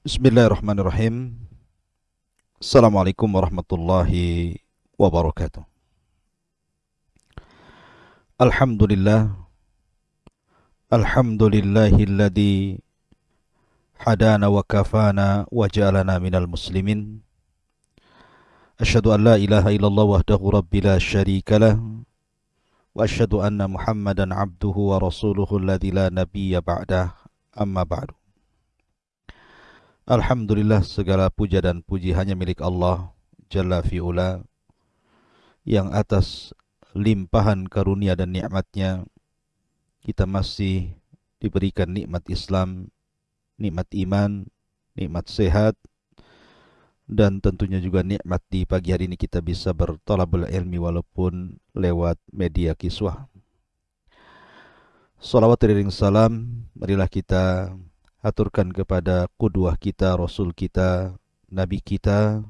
Bismillahirrahmanirrahim. Assalamualaikum warahmatullahi wabarakatuh. Alhamdulillah. Alhamdulillahilladzi hadana wa kafana wa ja'alana minal muslimin. Asyhadu an la ilaha illallah wahdahu rabbi la syarika lah. Wa asyhadu anna Muhammadan abduhu wa rasuluhu alladzi la nabiyya ba'dah. Amma ba'du. Alhamdulillah segala puja dan puji hanya milik Allah Jalla fi'ula Yang atas limpahan karunia dan nikmatnya Kita masih diberikan nikmat Islam Nikmat iman, nikmat sehat Dan tentunya juga nikmat di pagi hari ini kita bisa bertolabul ilmi Walaupun lewat media kiswah. Salawat ring salam Marilah kita aturkan kepada kudwah kita, rasul kita, nabi kita,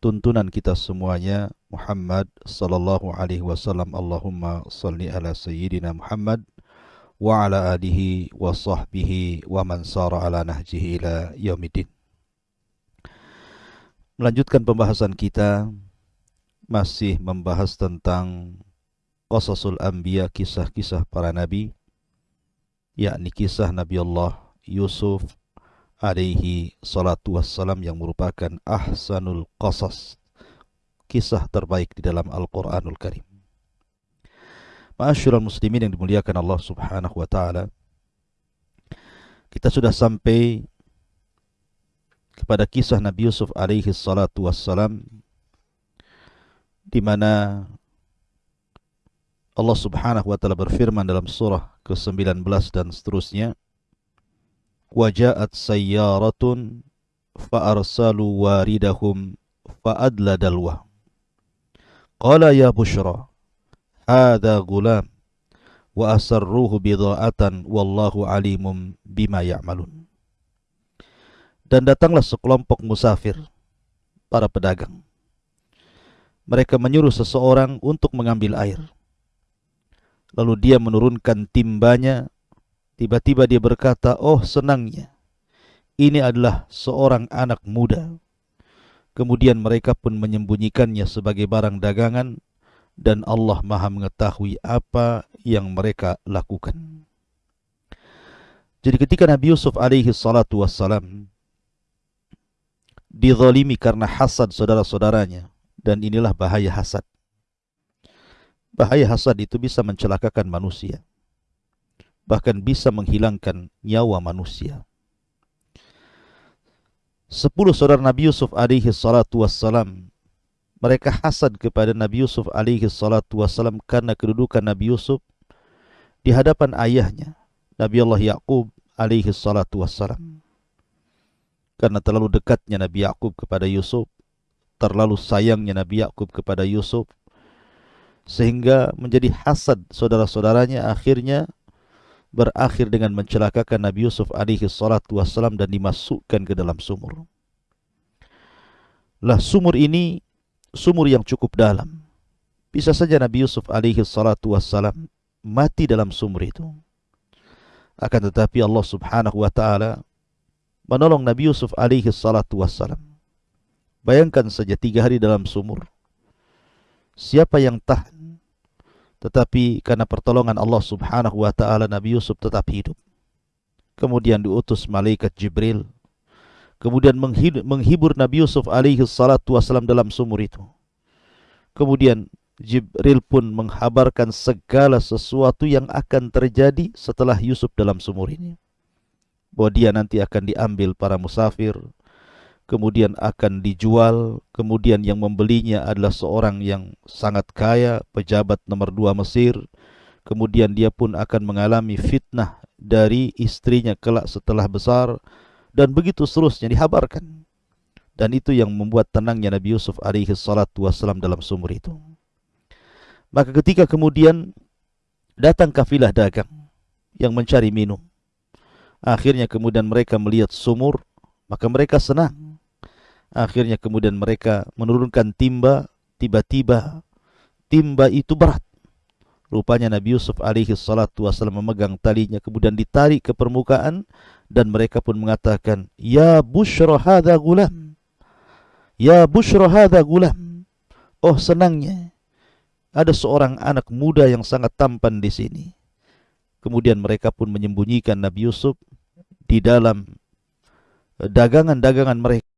tuntunan kita semuanya Muhammad sallallahu alaihi wasallam Allahumma salli ala sayyidina Muhammad wa ala alihi wa sahbihi wa man sara ala nahjihi ila yaumiddin. Melanjutkan pembahasan kita masih membahas tentang qasasul anbiya kisah-kisah para nabi yakni kisah Nabi Allah Yusuf alaihi salatu wassalam yang merupakan ahsanul qasas kisah terbaik di dalam Al-Quranul Karim. Ma'asyiral muslimin yang dimuliakan Allah subhanahu wa ta'ala Kita sudah sampai kepada kisah Nabi Yusuf alaihi salatu wassalam di mana Allah subhanahu wa ta'ala berfirman dalam surah ke-19 dan seterusnya وجاءت سيارة فأرسلوا واردهم فأدلى دلوه قال يا بشرى هذا غلام وأسروه بضاعة والله عليم بما يعملون Dan datanglah sekelompok musafir, para pedagang. Mereka menyuruh seseorang untuk mengambil air. Lalu dia menurunkan timbanya Tiba-tiba dia berkata, oh senangnya, ini adalah seorang anak muda. Kemudian mereka pun menyembunyikannya sebagai barang dagangan dan Allah maha mengetahui apa yang mereka lakukan. Jadi ketika Nabi Yusuf alaihi salatu wassalam dizalimi karena hasad saudara-saudaranya dan inilah bahaya hasad. Bahaya hasad itu bisa mencelakakan manusia bahkan bisa menghilangkan nyawa manusia. Sepuluh saudara Nabi Yusuf alaihi salatu wassalam mereka hasad kepada Nabi Yusuf alaihi salatu wassalam karena kedudukan Nabi Yusuf di hadapan ayahnya Nabi Allah Yaqub alaihi salatu wassalam. Karena terlalu dekatnya Nabi Yaqub kepada Yusuf, terlalu sayangnya Nabi Yaqub kepada Yusuf sehingga menjadi hasad saudara-saudaranya akhirnya berakhir dengan mencelakakan Nabi Yusuf alaihi salatu wassalam dan dimasukkan ke dalam sumur. Lah sumur ini sumur yang cukup dalam. Bisa saja Nabi Yusuf alaihi salatu wassalam mati dalam sumur itu. Akan tetapi Allah subhanahu wa ta'ala menolong Nabi Yusuf alaihi salatu wassalam. Bayangkan saja tiga hari dalam sumur. Siapa yang tahan tetapi karena pertolongan Allah subhanahu wa ta'ala Nabi Yusuf tetap hidup. Kemudian diutus malaikat Jibril. Kemudian menghibur Nabi Yusuf alaihi salatu wassalam dalam sumur itu. Kemudian Jibril pun menghabarkan segala sesuatu yang akan terjadi setelah Yusuf dalam sumur ini. Bahwa dia nanti akan diambil para musafir, kemudian akan dijual, kemudian yang membelinya adalah seorang yang sangat kaya, pejabat nomor dua Mesir, kemudian dia pun akan mengalami fitnah dari istrinya kelak setelah besar, dan begitu seterusnya dihabarkan. Dan itu yang membuat tenangnya Nabi Yusuf alaihi dalam sumur itu. Maka ketika kemudian datang kafilah dagang yang mencari minum, akhirnya kemudian mereka melihat sumur, maka mereka senang Akhirnya kemudian mereka menurunkan timba, tiba-tiba timba itu berat. Rupanya Nabi Yusuf alaihi salatu wasallam memegang talinya kemudian ditarik ke permukaan dan mereka pun mengatakan, "Ya bushra hadza gulam." Ya bushra hadza gulam. Oh senangnya ada seorang anak muda yang sangat tampan di sini. Kemudian mereka pun menyembunyikan Nabi Yusuf di dalam dagangan-dagangan mereka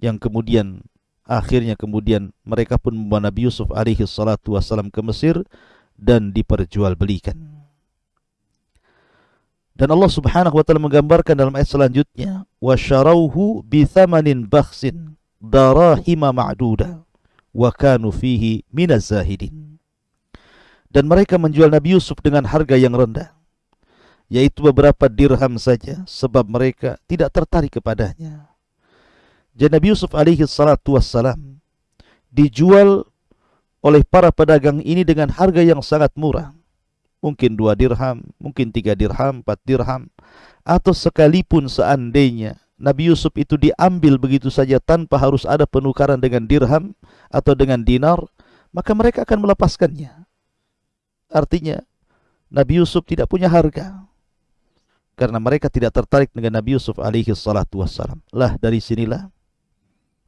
yang kemudian akhirnya kemudian mereka pun membawa Nabi Yusuf alaihi salatu wasalam ke Mesir dan diperjualbelikan. Dan Allah Subhanahu wa taala menggambarkan dalam ayat selanjutnya, "Wa sharauhu bi thamanin bakhsin darahima ma'duda wa kanu fihi minaz zahidin." Dan mereka menjual Nabi Yusuf dengan harga yang rendah, yaitu beberapa dirham saja sebab mereka tidak tertarik kepadanya. Jadi Nabi Yusuf alaihi salatu wassalam dijual oleh para pedagang ini dengan harga yang sangat murah. Mungkin dua dirham, mungkin tiga dirham, empat dirham. Atau sekalipun seandainya Nabi Yusuf itu diambil begitu saja tanpa harus ada penukaran dengan dirham atau dengan dinar, maka mereka akan melepaskannya. Artinya, Nabi Yusuf tidak punya harga. Karena mereka tidak tertarik dengan Nabi Yusuf alaihi salatu wassalam. Lah dari sinilah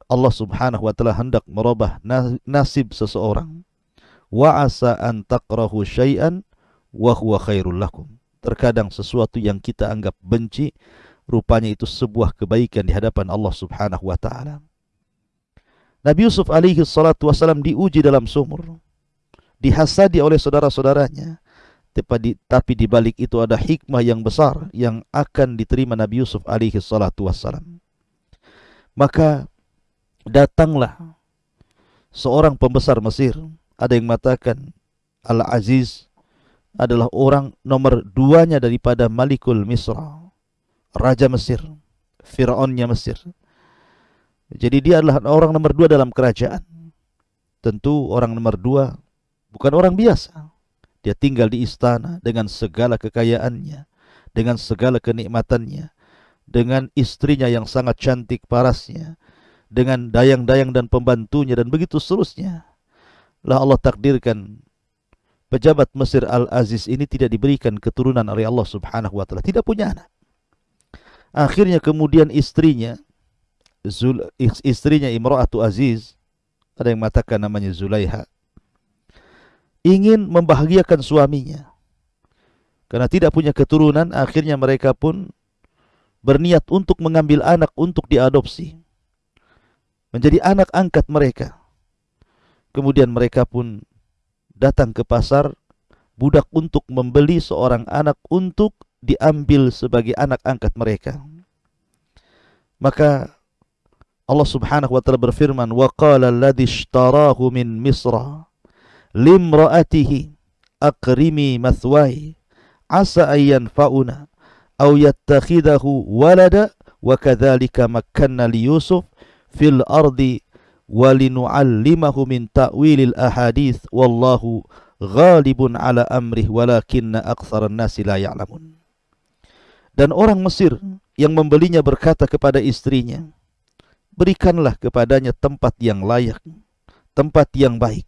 Allah Subhanahu wa taala hendak merubah nasib seseorang. Wa asa an takrahu syai'an wa huwa khairul lakum. Terkadang sesuatu yang kita anggap benci rupanya itu sebuah kebaikan di hadapan Allah Subhanahu wa taala. Nabi Yusuf alaihi salatu wasalam diuji dalam sumur. Dihasadi oleh saudara-saudaranya. Tapi di balik itu ada hikmah yang besar yang akan diterima Nabi Yusuf alaihi salatu wasalam. Maka datanglah seorang pembesar Mesir. Ada yang mengatakan Al-Aziz adalah orang nomor duanya daripada Malikul Misra. Raja Mesir. Fir'aunnya Mesir. Jadi dia adalah orang nomor dua dalam kerajaan. Tentu orang nomor dua bukan orang biasa. Dia tinggal di istana dengan segala kekayaannya. Dengan segala kenikmatannya. Dengan istrinya yang sangat cantik parasnya dengan dayang-dayang dan pembantunya dan begitu seterusnya. Lah Allah takdirkan pejabat Mesir Al-Aziz ini tidak diberikan keturunan oleh Allah Subhanahu wa taala, tidak punya anak. Akhirnya kemudian istrinya Zul, istrinya Imra'atu Aziz ada yang mengatakan namanya Zulaiha ingin membahagiakan suaminya karena tidak punya keturunan akhirnya mereka pun berniat untuk mengambil anak untuk diadopsi menjadi anak angkat mereka. Kemudian mereka pun datang ke pasar budak untuk membeli seorang anak untuk diambil sebagai anak angkat mereka. Maka Allah Subhanahu wa taala berfirman, "Wa qala alladhi ishtarahu min Misra limra'atihi aqrimi mathwai asa ayyan fauna aw yattakhidahu walada wa kadzalika makkanna li Yusuf fil ardi walinu'allimahu min ta'wilil ahadith wallahu ghalibun ala amrih walakinna aktsaran nasi la ya'lamun. Dan orang Mesir yang membelinya berkata kepada istrinya berikanlah kepadanya tempat yang layak tempat yang baik.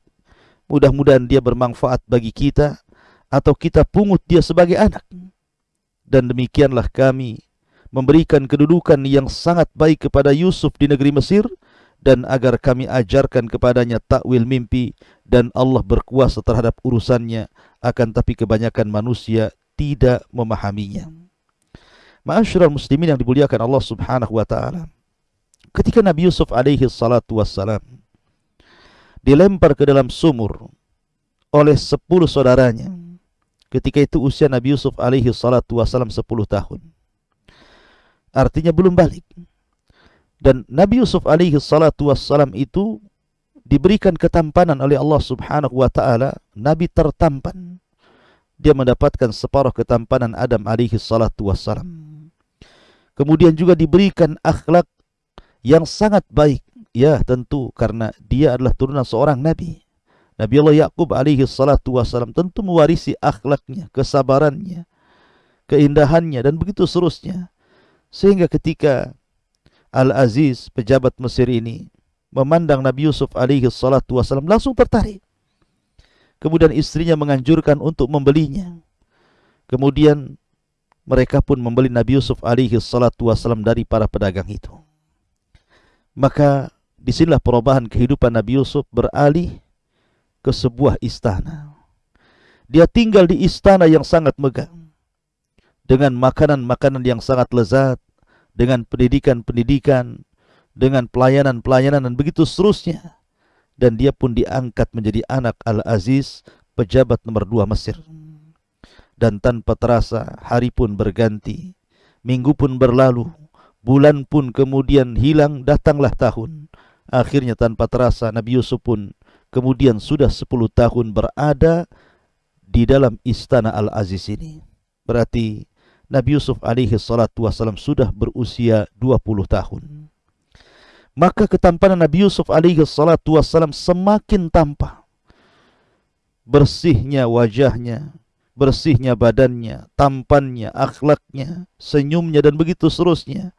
Mudah-mudahan dia bermanfaat bagi kita atau kita pungut dia sebagai anak. Dan demikianlah kami memberikan kedudukan yang sangat baik kepada Yusuf di negeri Mesir dan agar kami ajarkan kepadanya takwil mimpi dan Allah berkuasa terhadap urusannya akan tapi kebanyakan manusia tidak memahaminya. Ma'asyiral muslimin yang dimuliakan Allah Subhanahu wa taala. Ketika Nabi Yusuf alaihi salatu wassalam dilempar ke dalam sumur oleh sepuluh saudaranya. Ketika itu usia Nabi Yusuf alaihi salatu wassalam sepuluh tahun. Artinya belum balik. Dan Nabi Yusuf alaihi salatu wassalam itu diberikan ketampanan oleh Allah subhanahu wa ta'ala. Nabi tertampan. Dia mendapatkan separuh ketampanan Adam alaihi salatu wassalam. Kemudian juga diberikan akhlak yang sangat baik. Ya tentu karena dia adalah turunan seorang Nabi. Nabi Allah Yaqub alaihi salatu wassalam tentu mewarisi akhlaknya, kesabarannya, keindahannya dan begitu seterusnya. Sehingga ketika Al-Aziz pejabat Mesir ini memandang Nabi Yusuf alaihi salatu wasallam langsung tertarik. Kemudian istrinya menganjurkan untuk membelinya. Kemudian mereka pun membeli Nabi Yusuf alaihi salatu wasallam dari para pedagang itu. Maka di sinilah perubahan kehidupan Nabi Yusuf beralih ke sebuah istana. Dia tinggal di istana yang sangat megah. Dengan makanan-makanan yang sangat lezat. Dengan pendidikan-pendidikan. Dengan pelayanan-pelayanan dan begitu seterusnya. Dan dia pun diangkat menjadi anak Al-Aziz, pejabat nomor dua Mesir. Dan tanpa terasa, hari pun berganti. Minggu pun berlalu. Bulan pun kemudian hilang, datanglah tahun. Akhirnya tanpa terasa Nabi Yusuf pun kemudian sudah 10 tahun berada di dalam istana Al-Aziz ini. Berarti Nabi Yusuf alaihi salatu wasallam sudah berusia 20 tahun. Maka ketampanan Nabi Yusuf alaihi salatu wasallam semakin tampak. Bersihnya wajahnya, bersihnya badannya, tampannya, akhlaknya, senyumnya dan begitu seterusnya.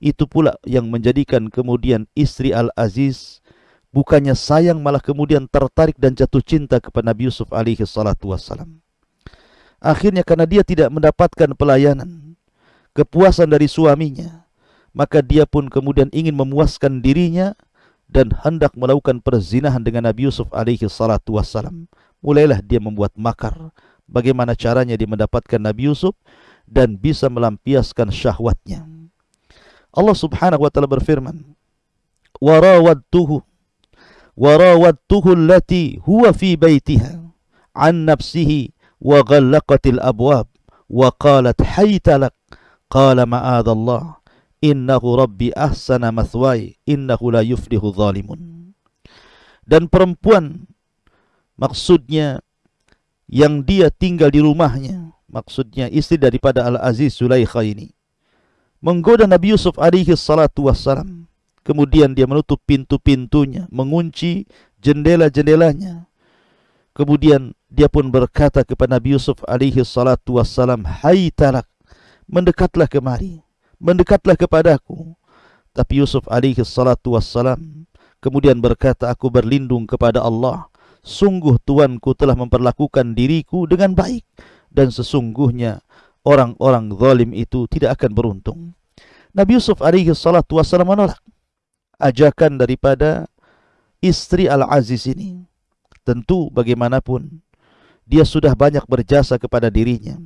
Itu pula yang menjadikan kemudian istri Al-Aziz bukannya sayang malah kemudian tertarik dan jatuh cinta kepada Nabi Yusuf alaihi salatu wassalam. Akhirnya karena dia tidak mendapatkan pelayanan, kepuasan dari suaminya, maka dia pun kemudian ingin memuaskan dirinya dan hendak melakukan perzinahan dengan Nabi Yusuf alaihi salatu wassalam. Mulailah dia membuat makar bagaimana caranya dia mendapatkan Nabi Yusuf dan bisa melampiaskan syahwatnya. Allah Subhanahu wa taala berfirman, "Wa rawadtuhu wa huwa fi baitiha an nafsihi وغلقت الأبواب وقالت abwab لك قال ما qala الله إنه ربي أحسن مثواي إنه لا يفلح zalimun. Dan perempuan maksudnya yang dia tinggal di rumahnya maksudnya istri daripada Al-Aziz Zulaikha ini menggoda Nabi Yusuf alaihi salatu wassalam. Kemudian dia menutup pintu-pintunya mengunci jendela-jendelanya Kemudian dia pun berkata kepada Nabi Yusuf alaihi salatu wassalam, "Hai talak, mendekatlah kemari, mendekatlah kepadaku." Tapi Yusuf alaihi salatu wassalam kemudian berkata, "Aku berlindung kepada Allah. Sungguh tuanku telah memperlakukan diriku dengan baik dan sesungguhnya orang-orang zalim itu tidak akan beruntung." Nabi Yusuf alaihi salatu wassalam menolak ajakan daripada istri Al-Aziz ini. Tentu bagaimanapun dia sudah banyak berjasa kepada dirinya.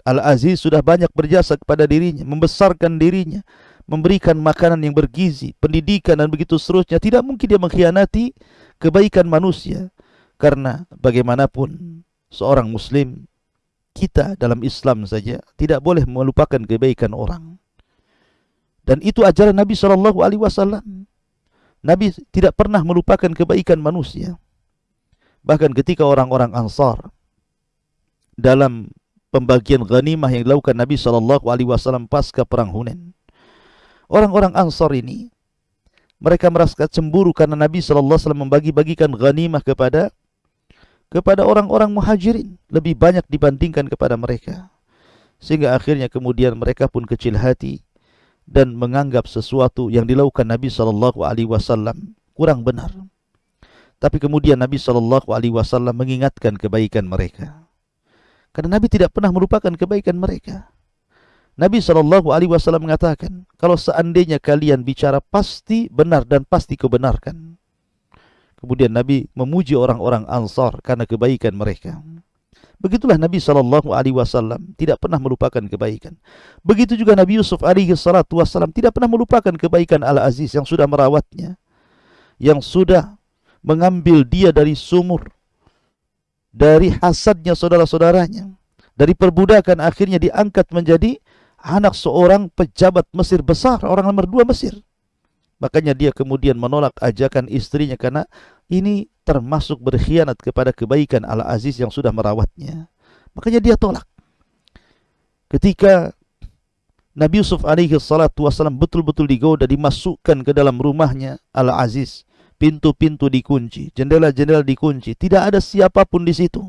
Al-Aziz sudah banyak berjasa kepada dirinya, membesarkan dirinya, memberikan makanan yang bergizi, pendidikan dan begitu seterusnya. Tidak mungkin dia mengkhianati kebaikan manusia. Karena bagaimanapun seorang muslim kita dalam Islam saja tidak boleh melupakan kebaikan orang. Dan itu ajaran Nabi sallallahu alaihi wasallam. Nabi tidak pernah melupakan kebaikan manusia. Bahkan ketika orang-orang Ansar dalam pembagian ghanimah yang dilakukan Nabi sallallahu alaihi wasallam pasca perang Hunain. Orang-orang Ansar ini mereka merasa cemburu karena Nabi sallallahu alaihi wasallam membagi-bagikan ghanimah kepada kepada orang-orang Muhajirin lebih banyak dibandingkan kepada mereka. Sehingga akhirnya kemudian mereka pun kecil hati dan menganggap sesuatu yang dilakukan Nabi sallallahu alaihi wasallam kurang benar. Tapi kemudian Nabi sallallahu alaihi wasallam mengingatkan kebaikan mereka. Karena Nabi tidak pernah melupakan kebaikan mereka. Nabi sallallahu alaihi wasallam mengatakan, kalau seandainya kalian bicara pasti benar dan pasti kebenarkan. Kemudian Nabi memuji orang-orang Ansar karena kebaikan mereka. Begitulah Nabi sallallahu alaihi wasallam tidak pernah melupakan kebaikan. Begitu juga Nabi Yusuf alaihi wasallam tidak pernah melupakan kebaikan Al-Aziz yang sudah merawatnya, yang sudah mengambil dia dari sumur, dari hasadnya saudara-saudaranya, dari perbudakan akhirnya diangkat menjadi anak seorang pejabat Mesir besar, orang nomor dua Mesir. Makanya dia kemudian menolak ajakan istrinya karena ini termasuk berkhianat kepada kebaikan Al-Aziz yang sudah merawatnya. Makanya dia tolak. Ketika Nabi Yusuf alaihi salatu wasallam betul-betul digoda dimasukkan ke dalam rumahnya Al-Aziz, pintu-pintu dikunci, jendela-jendela dikunci, tidak ada siapa pun di situ.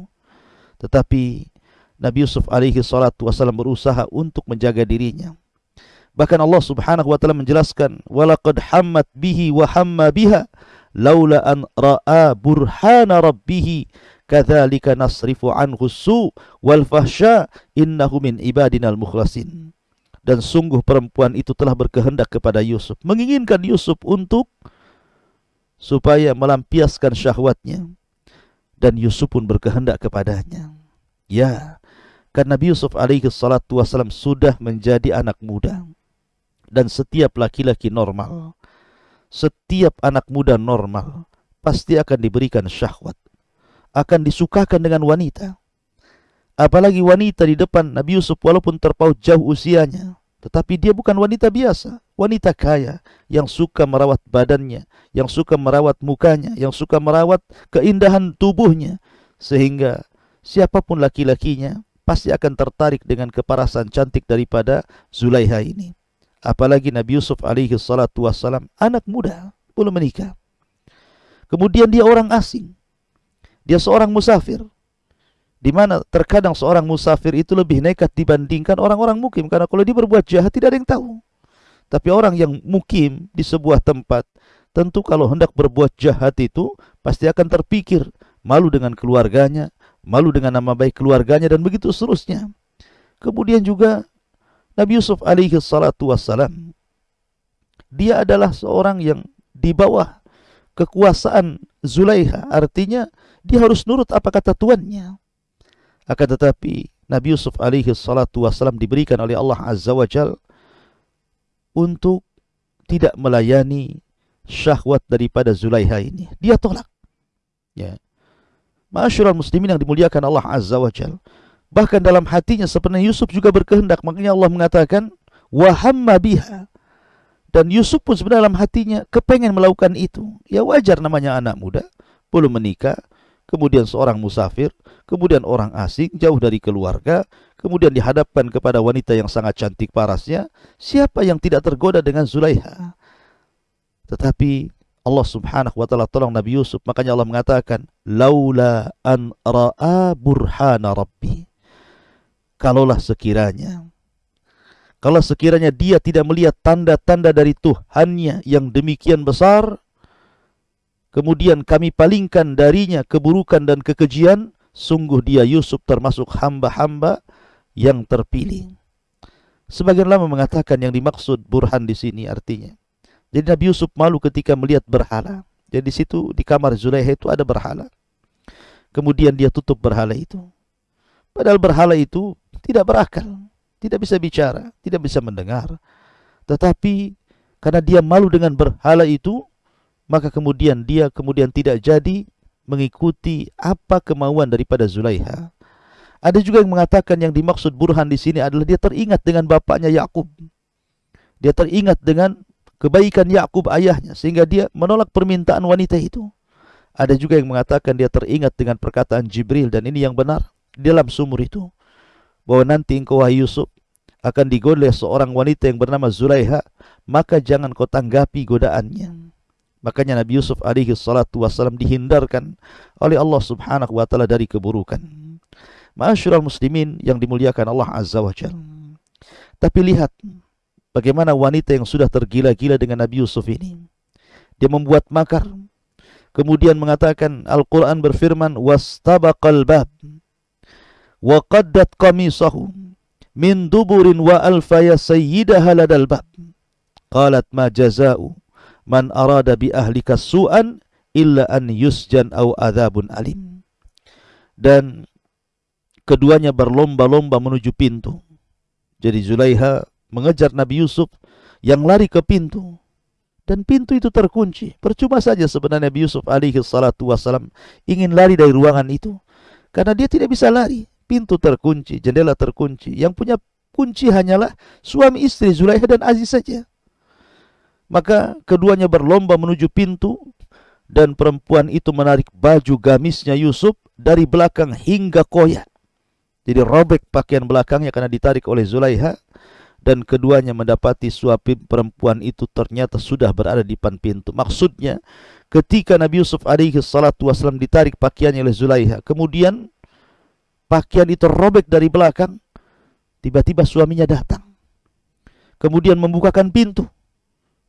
Tetapi Nabi Yusuf alaihi salatu wasallam berusaha untuk menjaga dirinya. Bahkan Allah Subhanahu wa taala menjelaskan, "Walaqad hammat bihi wa hamma biha laula an ra'a burhana rabbih kadzalika nasrifu anhu su wal fahsya innahu min ibadinal mukhlasin dan sungguh perempuan itu telah berkehendak kepada Yusuf menginginkan Yusuf untuk supaya melampiaskan syahwatnya. Dan Yusuf pun berkehendak kepadanya. Ya karena Nabi Yusuf alaihi salatu wasallam sudah menjadi anak muda. Dan setiap laki-laki normal setiap anak muda normal pasti akan diberikan syahwat. Akan disukakan dengan wanita. Apalagi wanita di depan Nabi Yusuf walaupun terpaut jauh usianya tetapi dia bukan wanita biasa wanita kaya yang suka merawat badannya yang suka merawat mukanya yang suka merawat keindahan tubuhnya sehingga siapa pun laki-lakinya pasti akan tertarik dengan keparasan cantik daripada Zulaiha ini. Apalagi Nabi Yusuf alaihi salatu wassalam anak muda belum menikah. Kemudian dia orang asing. Dia seorang musafir. Di mana terkadang seorang musafir itu lebih nekat dibandingkan orang-orang mukim karena kalau dia berbuat jahat tidak ada yang tahu tapi orang yang mukim di sebuah tempat tentu kalau hendak berbuat jahat itu pasti akan terpikir malu dengan keluarganya malu dengan nama baik keluarganya dan begitu seterusnya. Kemudian juga Nabi Yusuf alaihi salatu wassalam dia adalah seorang yang di bawah kekuasaan Zulaiha artinya dia harus nurut apa kata tuannya. Akan tetapi Nabi Yusuf alaihi salatu wassalam diberikan oleh Allah azza wajal untuk tidak melayani syahwat daripada Zulaiha ini. Dia tolak. Ya. Masyurul muslimin yang dimuliakan Allah azza wajal Bahkan dalam hatinya sebenarnya Yusuf juga berkehendak. Makanya Allah mengatakan wahamma biha. Dan Yusuf pun sebenarnya dalam hatinya kepengen melakukan itu. Ya wajar namanya anak muda, belum menikah, kemudian seorang musafir, kemudian orang asing jauh dari keluarga, kemudian dihadapkan kepada wanita yang sangat cantik parasnya, siapa yang tidak tergoda dengan Zulaiha? Tetapi Allah Subhanahu wa taala tolong Nabi Yusuf, makanya Allah mengatakan, "Laula an ra'a burhana rabbi." kalaulah sekiranya kalau sekiranya dia tidak melihat tanda-tanda dari Tuhannya yang demikian besar kemudian kami palingkan darinya keburukan dan kekejian sungguh dia Yusuf termasuk hamba-hamba yang terpilih. Sebagian lama mengatakan yang dimaksud burhan di sini artinya jadi Nabi Yusuf malu ketika melihat berhala. Jadi di situ di kamar Zulaikha itu ada berhala. Kemudian dia tutup berhala itu. Padahal berhala itu tidak berakal, tidak bisa bicara, tidak bisa mendengar. Tetapi karena dia malu dengan berhala itu, maka kemudian dia kemudian tidak jadi mengikuti apa kemauan daripada Zulaiha. Ada juga yang mengatakan yang dimaksud burhan di sini adalah dia teringat dengan bapaknya Yakub. Dia teringat dengan kebaikan Yakub ayahnya sehingga dia menolak permintaan wanita itu. Ada juga yang mengatakan dia teringat dengan perkataan Jibril dan ini yang benar di dalam sumur itu bahwa nanti engkau wahai Yusuf akan digoda oleh seorang wanita yang bernama Zulaiha, maka jangan kau tanggapi godaannya. Makanya Nabi Yusuf alaihi salatu wasallam dihindarkan oleh Allah Subhanahu wa taala dari keburukan. Masyurul muslimin yang dimuliakan Allah Azza wa Jal. Tapi lihat bagaimana wanita yang sudah tergila-gila dengan Nabi Yusuf ini. Dia membuat makar. Kemudian mengatakan Al-Quran berfirman wastabaqal bab wa qaddat qamisahu min duburin wa alfaya sayyidaha ladal bab qalat ma jazau man arada bi ahlika su'an illa an yusjan au adzabun alim dan keduanya berlomba-lomba menuju pintu jadi Zulaiha mengejar Nabi Yusuf yang lari ke pintu dan pintu itu terkunci percuma saja sebenarnya Nabi Yusuf alaihi salatu wasalam ingin lari dari ruangan itu karena dia tidak bisa lari pintu terkunci, jendela terkunci. Yang punya kunci hanyalah suami istri Zulaikha dan Aziz saja. Maka keduanya berlomba menuju pintu dan perempuan itu menarik baju gamisnya Yusuf dari belakang hingga koyak. Jadi robek pakaian belakangnya karena ditarik oleh Zulaiha dan keduanya mendapati suami perempuan itu ternyata sudah berada di depan pintu. Maksudnya ketika Nabi Yusuf alaihi salatu wasallam ditarik pakaiannya oleh Zulaiha, kemudian pakaian itu robek dari belakang. Tiba-tiba suaminya datang. Kemudian membukakan pintu.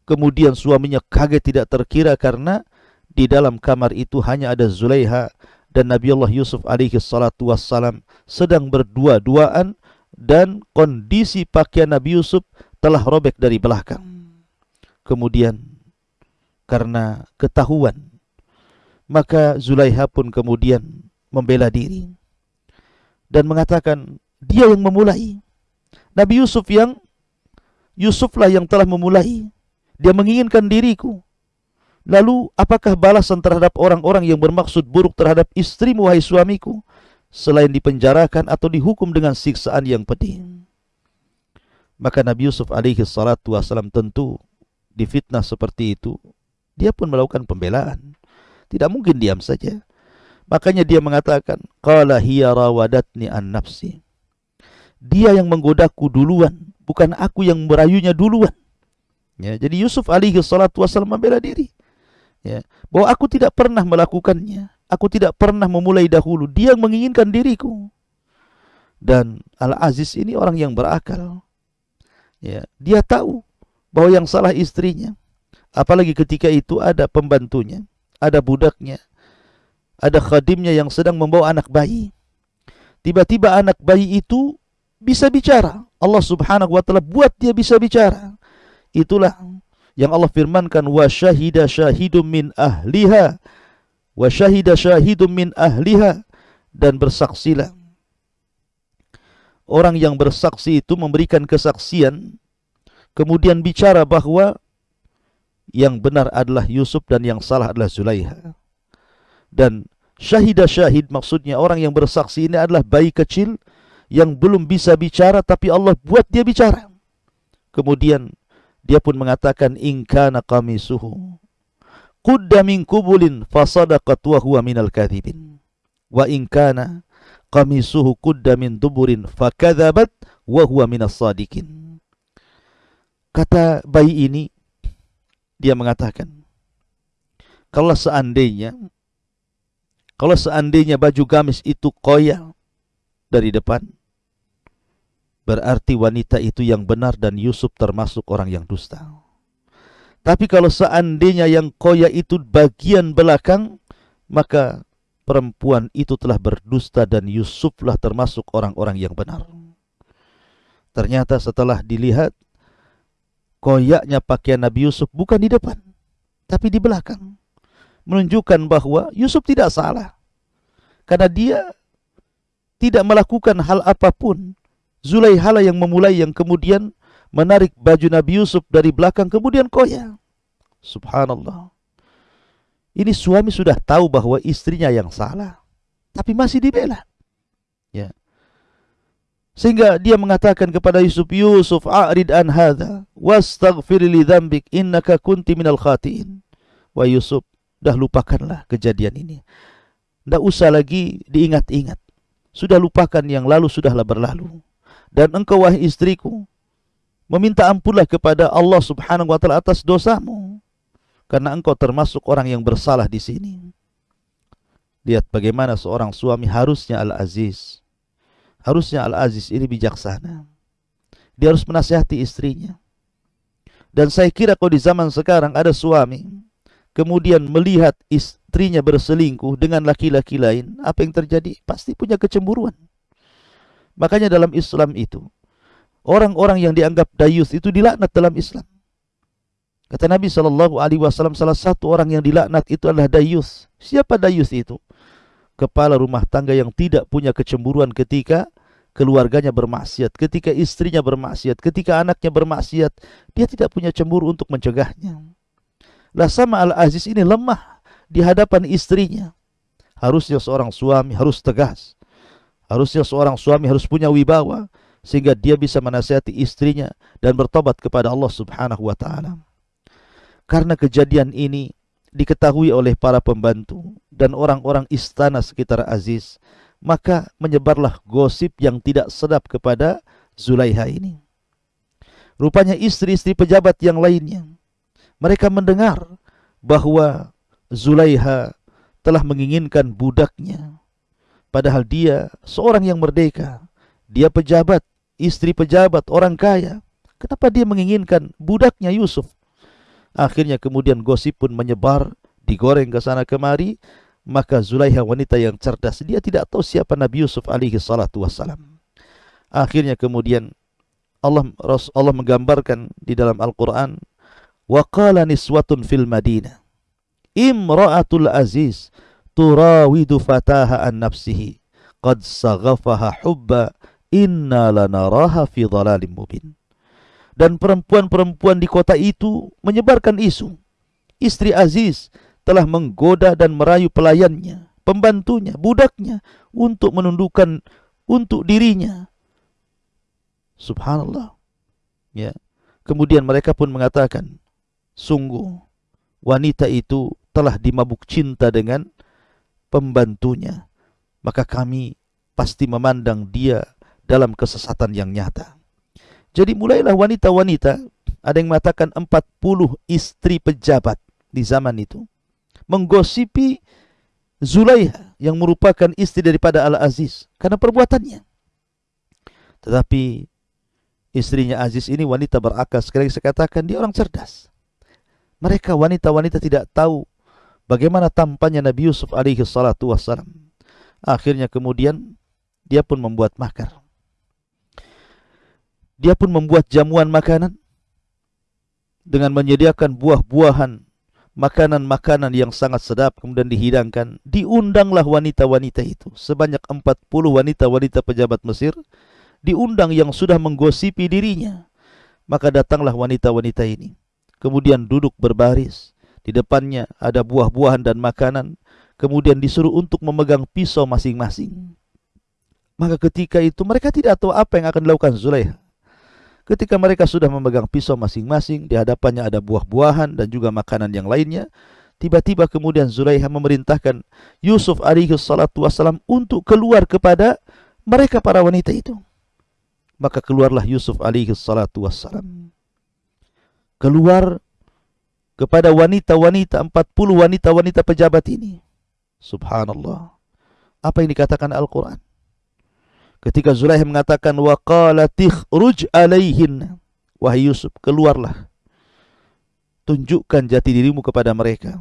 Kemudian suaminya kaget tidak terkira karena di dalam kamar itu hanya ada Zulaiha dan Nabi Allah Yusuf alaihi salatu wassalam sedang berdua-duaan dan kondisi pakaian Nabi Yusuf telah robek dari belakang. Kemudian karena ketahuan maka Zulaiha pun kemudian membela diri dan mengatakan dia yang memulai. Nabi Yusuf yang Yusuflah yang telah memulai. Dia menginginkan diriku. Lalu apakah balasan terhadap orang-orang yang bermaksud buruk terhadap istrimu wahai suamiku selain dipenjarakan atau dihukum dengan siksaan yang pedih? Maka Nabi Yusuf alaihi salatu wasalam tentu difitnah seperti itu, dia pun melakukan pembelaan. Tidak mungkin diam saja. Makanya dia mengatakan, "Qala hiya rawadatni an nafsi." Dia yang menggodaku duluan, bukan aku yang merayunya duluan. Ya, jadi Yusuf alaihi salatu wasallam membela diri ya, bahwa aku tidak pernah melakukannya, aku tidak pernah memulai dahulu, dia yang menginginkan diriku. Dan Al-Aziz ini orang yang berakal. Ya, dia tahu bahwa yang salah istrinya. Apalagi ketika itu ada pembantunya, ada budaknya, ada khadimnya yang sedang membawa anak bayi. Tiba-tiba anak bayi itu bisa bicara. Allah Subhanahu wa taala buat dia bisa bicara. Itulah yang Allah firmankan wa syahida syahidum min ahliha. Wa syahida syahidum min ahliha. Dan bersaksilah. Orang yang bersaksi itu memberikan kesaksian kemudian bicara bahwa yang benar adalah Yusuf dan yang salah adalah Zulaiha. Dan syahidah syahid maksudnya orang yang bersaksi ini adalah bayi kecil yang belum bisa bicara tapi Allah buat dia bicara. Kemudian dia pun mengatakan ingkana qamisuhu qudda min kubulin fasadaqat wa huwa minal kadhibin. Wa ingkana qamisuhu qudda min duburin fakadzabat wa huwa minas sadiqin. Kata bayi ini dia mengatakan kalau seandainya kalau seandainya baju gamis itu koyak dari depan berarti wanita itu yang benar dan Yusuf termasuk orang yang dusta. Tapi kalau seandainya yang koya itu bagian belakang, maka perempuan itu telah berdusta dan Yusuflah termasuk orang-orang yang benar. Ternyata setelah dilihat, koyaknya pakaian Nabi Yusuf bukan di depan, tapi di belakang. Menunjukkan bahwa Yusuf tidak salah. Karena dia tidak melakukan hal apa pun Zulaihala yang memulai yang kemudian menarik baju Nabi Yusuf dari belakang kemudian koya. Subhanallah. Ini suami sudah tahu bahwa istrinya yang salah, tapi masih dibela. Ya. Sehingga dia mengatakan kepada Yusuf, Yusuf a'rid an hadha wastaghfir li dzambik innaka kunti minal khatiin. Wa Yusuf, dah lupakanlah kejadian ini. Tidak usah lagi diingat-ingat. Sudah lupakan yang lalu sudahlah berlalu dan engkau wahai istriku meminta ampunlah kepada Allah Subhanahu wa taala atas dosamu karena engkau termasuk orang yang bersalah di sini. Lihat bagaimana seorang suami harusnya al-aziz. Harusnya al-aziz ini bijaksana. Dia harus menasihati istrinya. Dan saya kira kalau di zaman sekarang ada suami kemudian melihat istrinya berselingkuh dengan laki-laki lain, apa yang terjadi? Pasti punya kecemburuan. Makanya dalam Islam itu orang-orang yang dianggap dayus itu dilaknat dalam Islam. Kata Nabi wasallam salah satu orang yang dilaknat itu adalah dayus. Siapa dayus itu? Kepala rumah tangga yang tidak punya kecemburuan ketika keluarganya bermaksiat, ketika istrinya bermaksiat, ketika anaknya bermaksiat, dia tidak punya cemburu untuk mencegahnya. Lah sama Al-Aziz ini lemah di hadapan istrinya. Harusnya seorang suami harus tegas. Harusnya seorang suami harus punya wibawa sehingga dia bisa menasihati istrinya dan bertobat kepada Allah Subhanahu wa taala. Karena kejadian ini diketahui oleh para pembantu dan orang-orang istana sekitar Aziz, maka menyebarlah gosip yang tidak sedap kepada Zulaiha ini. Rupanya istri-istri pejabat yang lainnya mereka mendengar bahwa Zulaiha telah menginginkan budaknya Padahal dia seorang yang merdeka. Dia pejabat, istri pejabat, orang kaya. Kenapa dia menginginkan budaknya Yusuf? Akhirnya kemudian gosip pun menyebar, digoreng ke sana kemari. Maka Zulaiha wanita yang cerdas, dia tidak tahu siapa Nabi Yusuf alaihi salatu wassalam. Akhirnya kemudian Allah Allah menggambarkan di dalam Al-Qur'an wa qala niswatun fil Madinah imra'atul aziz turawidu fataha an nafsihi. Qad saghafaha hubba inna lanaraha fi dhalalim mubin. Dan perempuan-perempuan di kota itu menyebarkan isu. Istri Aziz telah menggoda dan merayu pelayannya pembantunya budaknya untuk menundukkan untuk dirinya. Subhanallah. Ya. Kemudian mereka pun mengatakan sungguh wanita itu telah dimabuk cinta dengan pembantunya maka kami pasti memandang dia dalam kesesatan yang nyata. Jadi mulailah wanita-wanita, ada yang mengatakan 40 istri pejabat di zaman itu, menggosipi Zulaiha yang merupakan istri daripada Al-Aziz karena perbuatannya. Tetapi istrinya Aziz ini wanita berakal, sekali saya katakan dia orang cerdas. Mereka wanita-wanita tidak tahu bagaimana tampannya Nabi Yusuf alaihi salatu wassalam. Akhirnya kemudian dia pun membuat makar. Dia pun membuat jamuan makanan dengan menyediakan buah-buahan, makanan-makanan yang sangat sedap kemudian dihidangkan. Diundanglah wanita-wanita itu, sebanyak 40 wanita-wanita pejabat Mesir diundang yang sudah menggosipi dirinya. Maka datanglah wanita-wanita ini. Kemudian duduk berbaris. Di depannya ada buah-buahan dan makanan. Kemudian disuruh untuk memegang pisau masing-masing. Maka ketika itu mereka tidak tahu apa yang akan dilakukan Zulaiha. Ketika mereka sudah memegang pisau masing-masing, di hadapannya ada buah-buahan dan juga makanan yang lainnya. Tiba-tiba kemudian Zulaiha memerintahkan Yusuf alaihi salatu wassalam untuk keluar kepada mereka para wanita itu. Maka keluarlah Yusuf alaihi salatu wassalam. Keluar kepada wanita-wanita, 40 wanita-wanita pejabat ini. Subhanallah. Apa yang dikatakan Al-Quran? Ketika Zulaikha mengatakan wa qala tikhruj alaihin wahai Yusuf keluarlah tunjukkan jati dirimu kepada mereka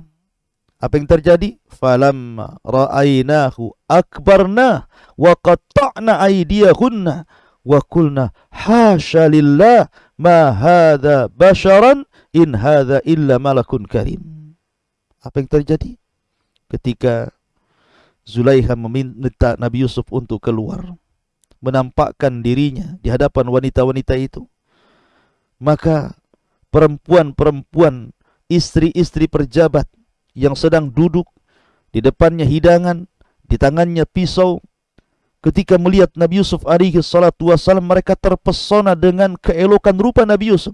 apa yang terjadi falam ra'ainahu akbarna wa qatta'na aydiyahunna wa qulna hasya ma hadha basharan in hadha illa malakun karim apa yang terjadi ketika Zulaikha meminta Nabi Yusuf untuk keluar menampakkan dirinya di hadapan wanita-wanita itu. Maka perempuan-perempuan, istri-istri perjabat yang sedang duduk di depannya hidangan, di tangannya pisau, ketika melihat Nabi Yusuf alaihi salatu wasallam mereka terpesona dengan keelokan rupa Nabi Yusuf,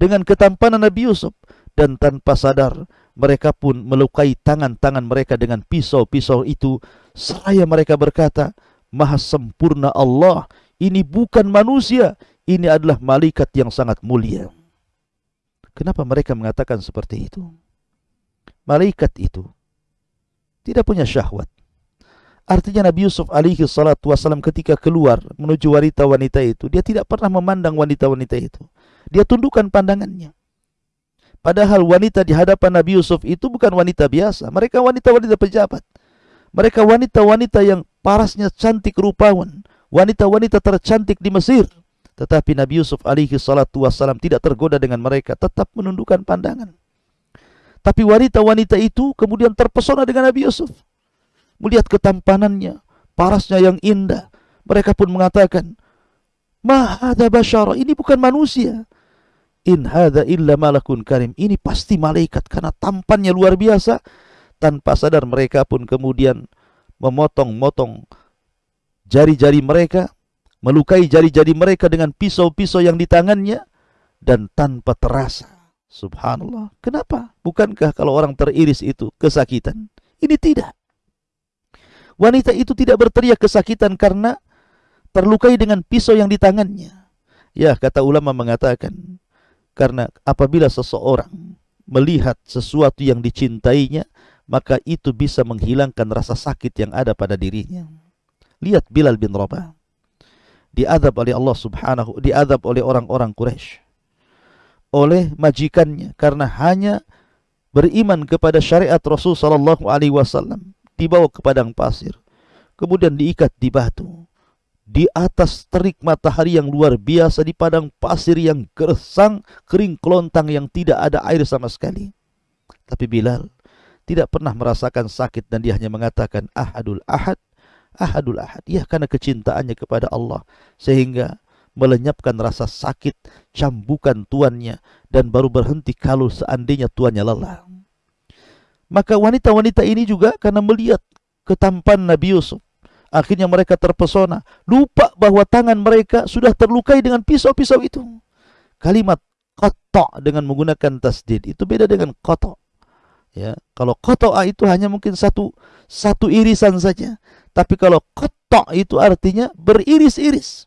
dengan ketampanan Nabi Yusuf dan tanpa sadar mereka pun melukai tangan-tangan mereka dengan pisau-pisau itu seraya mereka berkata, maha sempurna Allah. Ini bukan manusia, ini adalah malaikat yang sangat mulia. Kenapa mereka mengatakan seperti itu? Malaikat itu tidak punya syahwat. Artinya Nabi Yusuf alaihi salatu wasallam ketika keluar menuju wanita-wanita itu, dia tidak pernah memandang wanita-wanita itu. Dia tundukkan pandangannya. Padahal wanita di hadapan Nabi Yusuf itu bukan wanita biasa. Mereka wanita-wanita pejabat. Mereka wanita-wanita yang parasnya cantik rupawan. Wanita-wanita tercantik di Mesir. Tetapi Nabi Yusuf alaihi salatu wassalam tidak tergoda dengan mereka. Tetap menundukkan pandangan. Tapi wanita-wanita itu kemudian terpesona dengan Nabi Yusuf. Melihat ketampanannya, parasnya yang indah. Mereka pun mengatakan, Mahada basyara, ini bukan manusia. In hadha illa malakun karim. Ini pasti malaikat karena tampannya luar biasa tanpa sadar mereka pun kemudian memotong-motong jari-jari mereka, melukai jari-jari mereka dengan pisau-pisau yang di tangannya dan tanpa terasa. Subhanallah. Kenapa? Bukankah kalau orang teriris itu kesakitan? Ini tidak. Wanita itu tidak berteriak kesakitan karena terlukai dengan pisau yang di tangannya. Ya, kata ulama mengatakan, karena apabila seseorang melihat sesuatu yang dicintainya, maka itu bisa menghilangkan rasa sakit yang ada pada dirinya. Lihat Bilal bin Rabah. Diadab oleh Allah subhanahu, diadab oleh orang-orang Quraisy. Oleh majikannya karena hanya beriman kepada syariat Rasul sallallahu alaihi wasallam. dibawa ke padang pasir, kemudian diikat di batu. Di atas terik matahari yang luar biasa di padang pasir yang gersang, kering kelontang yang tidak ada air sama sekali. Tapi Bilal tidak pernah merasakan sakit dan dia hanya mengatakan ahadul ahad, ahadul ahad. Ya karena kecintaannya kepada Allah sehingga melenyapkan rasa sakit cambukan tuannya dan baru berhenti kalau seandainya tuannya lelah. Maka wanita-wanita ini juga karena melihat ketampan Nabi Yusuf akhirnya mereka terpesona lupa bahwa tangan mereka sudah terlukai dengan pisau-pisau itu. Kalimat kotok dengan menggunakan tasdid itu beda dengan kotok. Ya, kalau kotoa itu hanya mungkin satu satu irisan saja. Tapi kalau kotok itu artinya beriris-iris.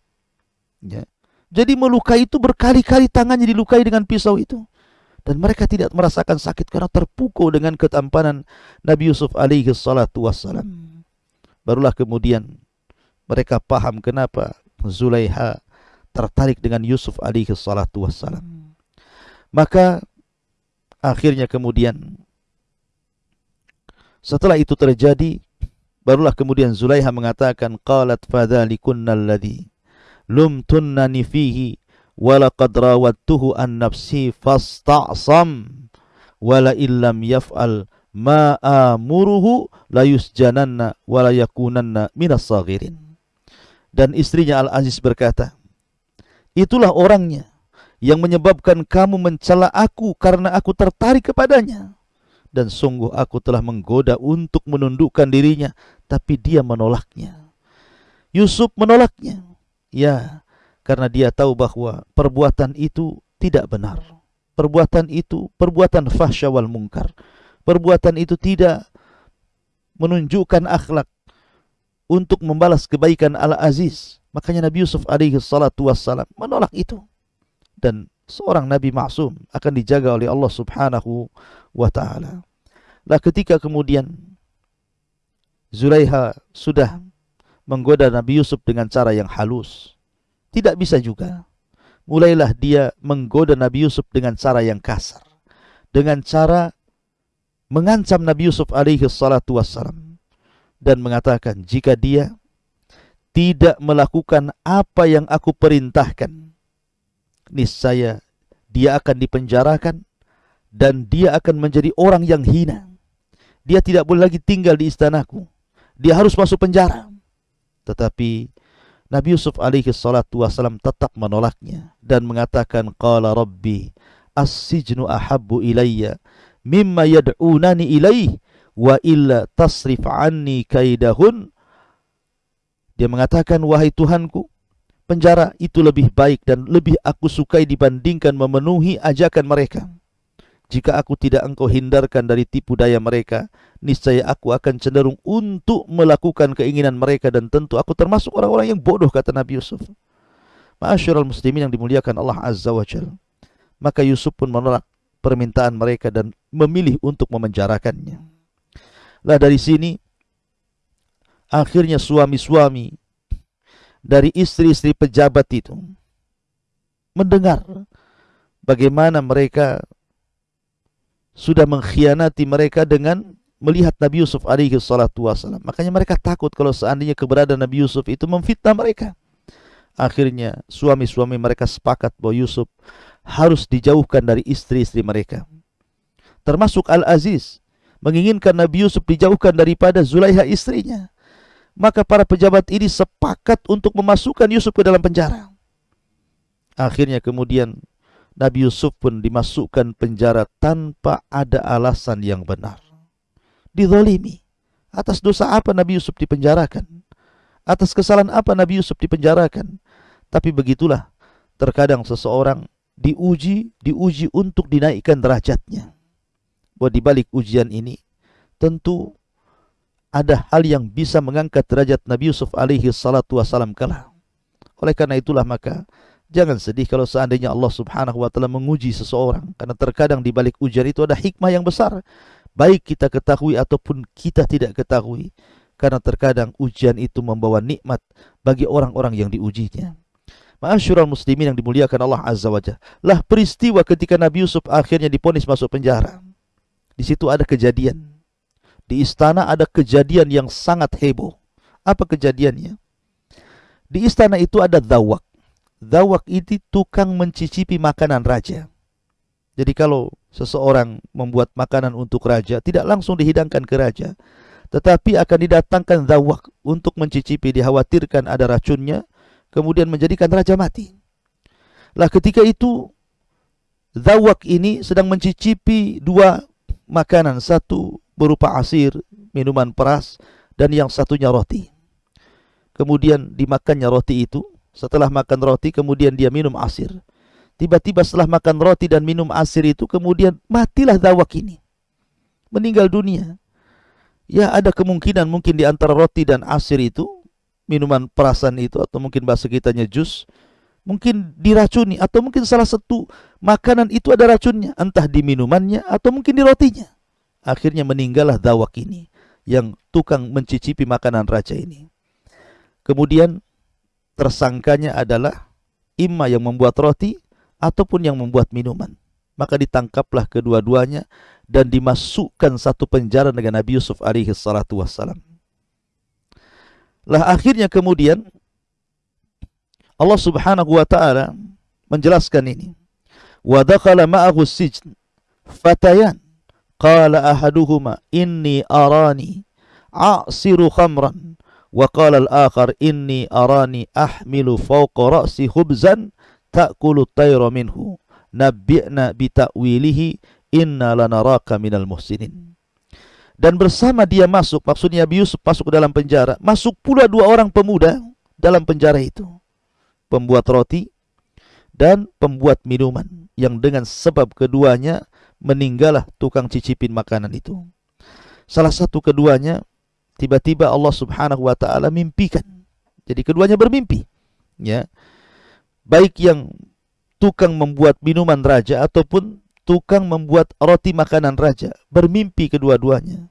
Ya. Jadi melukai itu berkali-kali tangannya dilukai dengan pisau itu. Dan mereka tidak merasakan sakit karena terpukul dengan ketampanan Nabi Yusuf alaihi salatu wassalam. Barulah kemudian mereka paham kenapa Zulaiha tertarik dengan Yusuf alaihi salatu wassalam. Maka akhirnya kemudian setelah itu terjadi, barulah kemudian Zulaiha mengatakan, qalat fadzalikunna alladhi lumtunnani fihi wa laqad rawattuhu an nafsi fasta'sam wala illam yaf'al ma amuruhu la yusjananna wa la yakunanna minas saghirin. Dan istrinya Al-Aziz berkata, Itulah orangnya yang menyebabkan kamu mencela aku karena aku tertarik kepadanya. Dan sungguh aku telah menggoda untuk menundukkan dirinya tapi dia menolaknya. Yusuf menolaknya. Ya karena dia tahu bahwa perbuatan itu tidak benar. Perbuatan itu perbuatan fahsya wal mungkar perbuatan itu tidak menunjukkan akhlak untuk membalas kebaikan al-aziz makanya Nabi Yusuf alaihi salatu wassalam menolak itu dan seorang nabi maksum akan dijaga oleh Allah Subhanahu wa taala. Lah ketika kemudian Zulaiha sudah menggoda Nabi Yusuf dengan cara yang halus, tidak bisa juga. Mulailah dia menggoda Nabi Yusuf dengan cara yang kasar, dengan cara mengancam Nabi Yusuf alaihi salatu wassalam dan mengatakan jika dia tidak melakukan apa yang aku perintahkan niscaya dia akan dipenjarakan dan dia akan menjadi orang yang hina. Dia tidak boleh lagi tinggal di istanaku. Dia harus masuk penjara. Tetapi Nabi Yusuf alaihi salatu wasalam tetap menolaknya dan mengatakan qala rabbi as-sijnu ahabbu ilayya mimma yad'unani ilaih wa illa tasrif anni kaidahun dia mengatakan wahai Tuhanku penjara itu lebih baik dan lebih aku sukai dibandingkan memenuhi ajakan mereka jika aku tidak engkau hindarkan dari tipu daya mereka, niscaya aku akan cenderung untuk melakukan keinginan mereka dan tentu aku termasuk orang-orang yang bodoh kata Nabi Yusuf. Ma'asyiral muslimin yang dimuliakan Allah Azza wa Jalla. Maka Yusuf pun menolak permintaan mereka dan memilih untuk memenjarakannya. Lah dari sini akhirnya suami-suami dari istri-istri pejabat itu mendengar bagaimana mereka sudah mengkhianati mereka dengan melihat Nabi Yusuf alaihi salatu wasalam. Makanya mereka takut kalau seandainya keberadaan Nabi Yusuf itu memfitnah mereka. Akhirnya suami-suami mereka sepakat bahwa Yusuf harus dijauhkan dari istri-istri mereka. Termasuk Al-Aziz menginginkan Nabi Yusuf dijauhkan daripada Zulaiha istrinya. Maka para pejabat ini sepakat untuk memasukkan Yusuf ke dalam penjara. Akhirnya kemudian Nabi Yusuf pun dimasukkan penjara tanpa ada alasan yang benar. Dizalimi. Atas dosa apa Nabi Yusuf dipenjarakan? Atas kesalahan apa Nabi Yusuf dipenjarakan? Tapi begitulah, terkadang seseorang diuji, diuji untuk dinaikkan derajatnya. Bahwa di balik ujian ini, tentu ada hal yang bisa mengangkat derajat Nabi Yusuf alaihi salatu wasalam kalah. Oleh karena itulah maka Jangan sedih kalau seandainya Allah Subhanahu wa taala menguji seseorang karena terkadang di balik ujian itu ada hikmah yang besar. Baik kita ketahui ataupun kita tidak ketahui. Karena terkadang ujian itu membawa nikmat bagi orang-orang yang diujinya. Ma'asyiral muslimin yang dimuliakan Allah Azza wa Jalla. Lah peristiwa ketika Nabi Yusuf akhirnya diponis masuk penjara. Di situ ada kejadian. Di istana ada kejadian yang sangat heboh. Apa kejadiannya? Di istana itu ada dawak. Dawak itu tukang mencicipi makanan raja. Jadi kalau seseorang membuat makanan untuk raja, tidak langsung dihidangkan ke raja, tetapi akan didatangkan dawak untuk mencicipi, dikhawatirkan ada racunnya, kemudian menjadikan raja mati. Lah ketika itu Zawak ini sedang mencicipi dua makanan, satu berupa asir, minuman peras, dan yang satunya roti. Kemudian dimakannya roti itu, setelah makan roti kemudian dia minum asir. Tiba-tiba setelah makan roti dan minum asir itu kemudian matilah Zawak ini. Meninggal dunia. Ya ada kemungkinan mungkin di antara roti dan asir itu, minuman perasan itu atau mungkin bahasa kitanya jus, mungkin diracuni atau mungkin salah satu makanan itu ada racunnya, entah di minumannya atau mungkin di rotinya. Akhirnya meninggallah dawak ini yang tukang mencicipi makanan raja ini. Kemudian tersangkanya adalah imma yang membuat roti ataupun yang membuat minuman. Maka ditangkaplah kedua-duanya dan dimasukkan satu penjara dengan Nabi Yusuf alaihi salatu wassalam. Lah akhirnya kemudian Allah Subhanahu wa taala menjelaskan ini. Wa dakhala ma'ahu sijn fatayan. Qala ahaduhuma inni arani a'siru khamran. Wa qala al-akhar inni arani ahmilu fawqa ra'si khubzan ta'kulu at-tayra minhu. Nabbi'na bi ta'wilihi inna lanaraka minal muhsinin dan bersama dia masuk maksudnya Nabi Yusuf masuk ke dalam penjara masuk pula dua orang pemuda dalam penjara itu pembuat roti dan pembuat minuman yang dengan sebab keduanya meninggallah tukang cicipin makanan itu. Salah satu keduanya tiba-tiba Allah Subhanahu wa taala mimpikan. Jadi keduanya bermimpi. Ya. Baik yang tukang membuat minuman raja ataupun tukang membuat roti makanan raja, bermimpi kedua-duanya.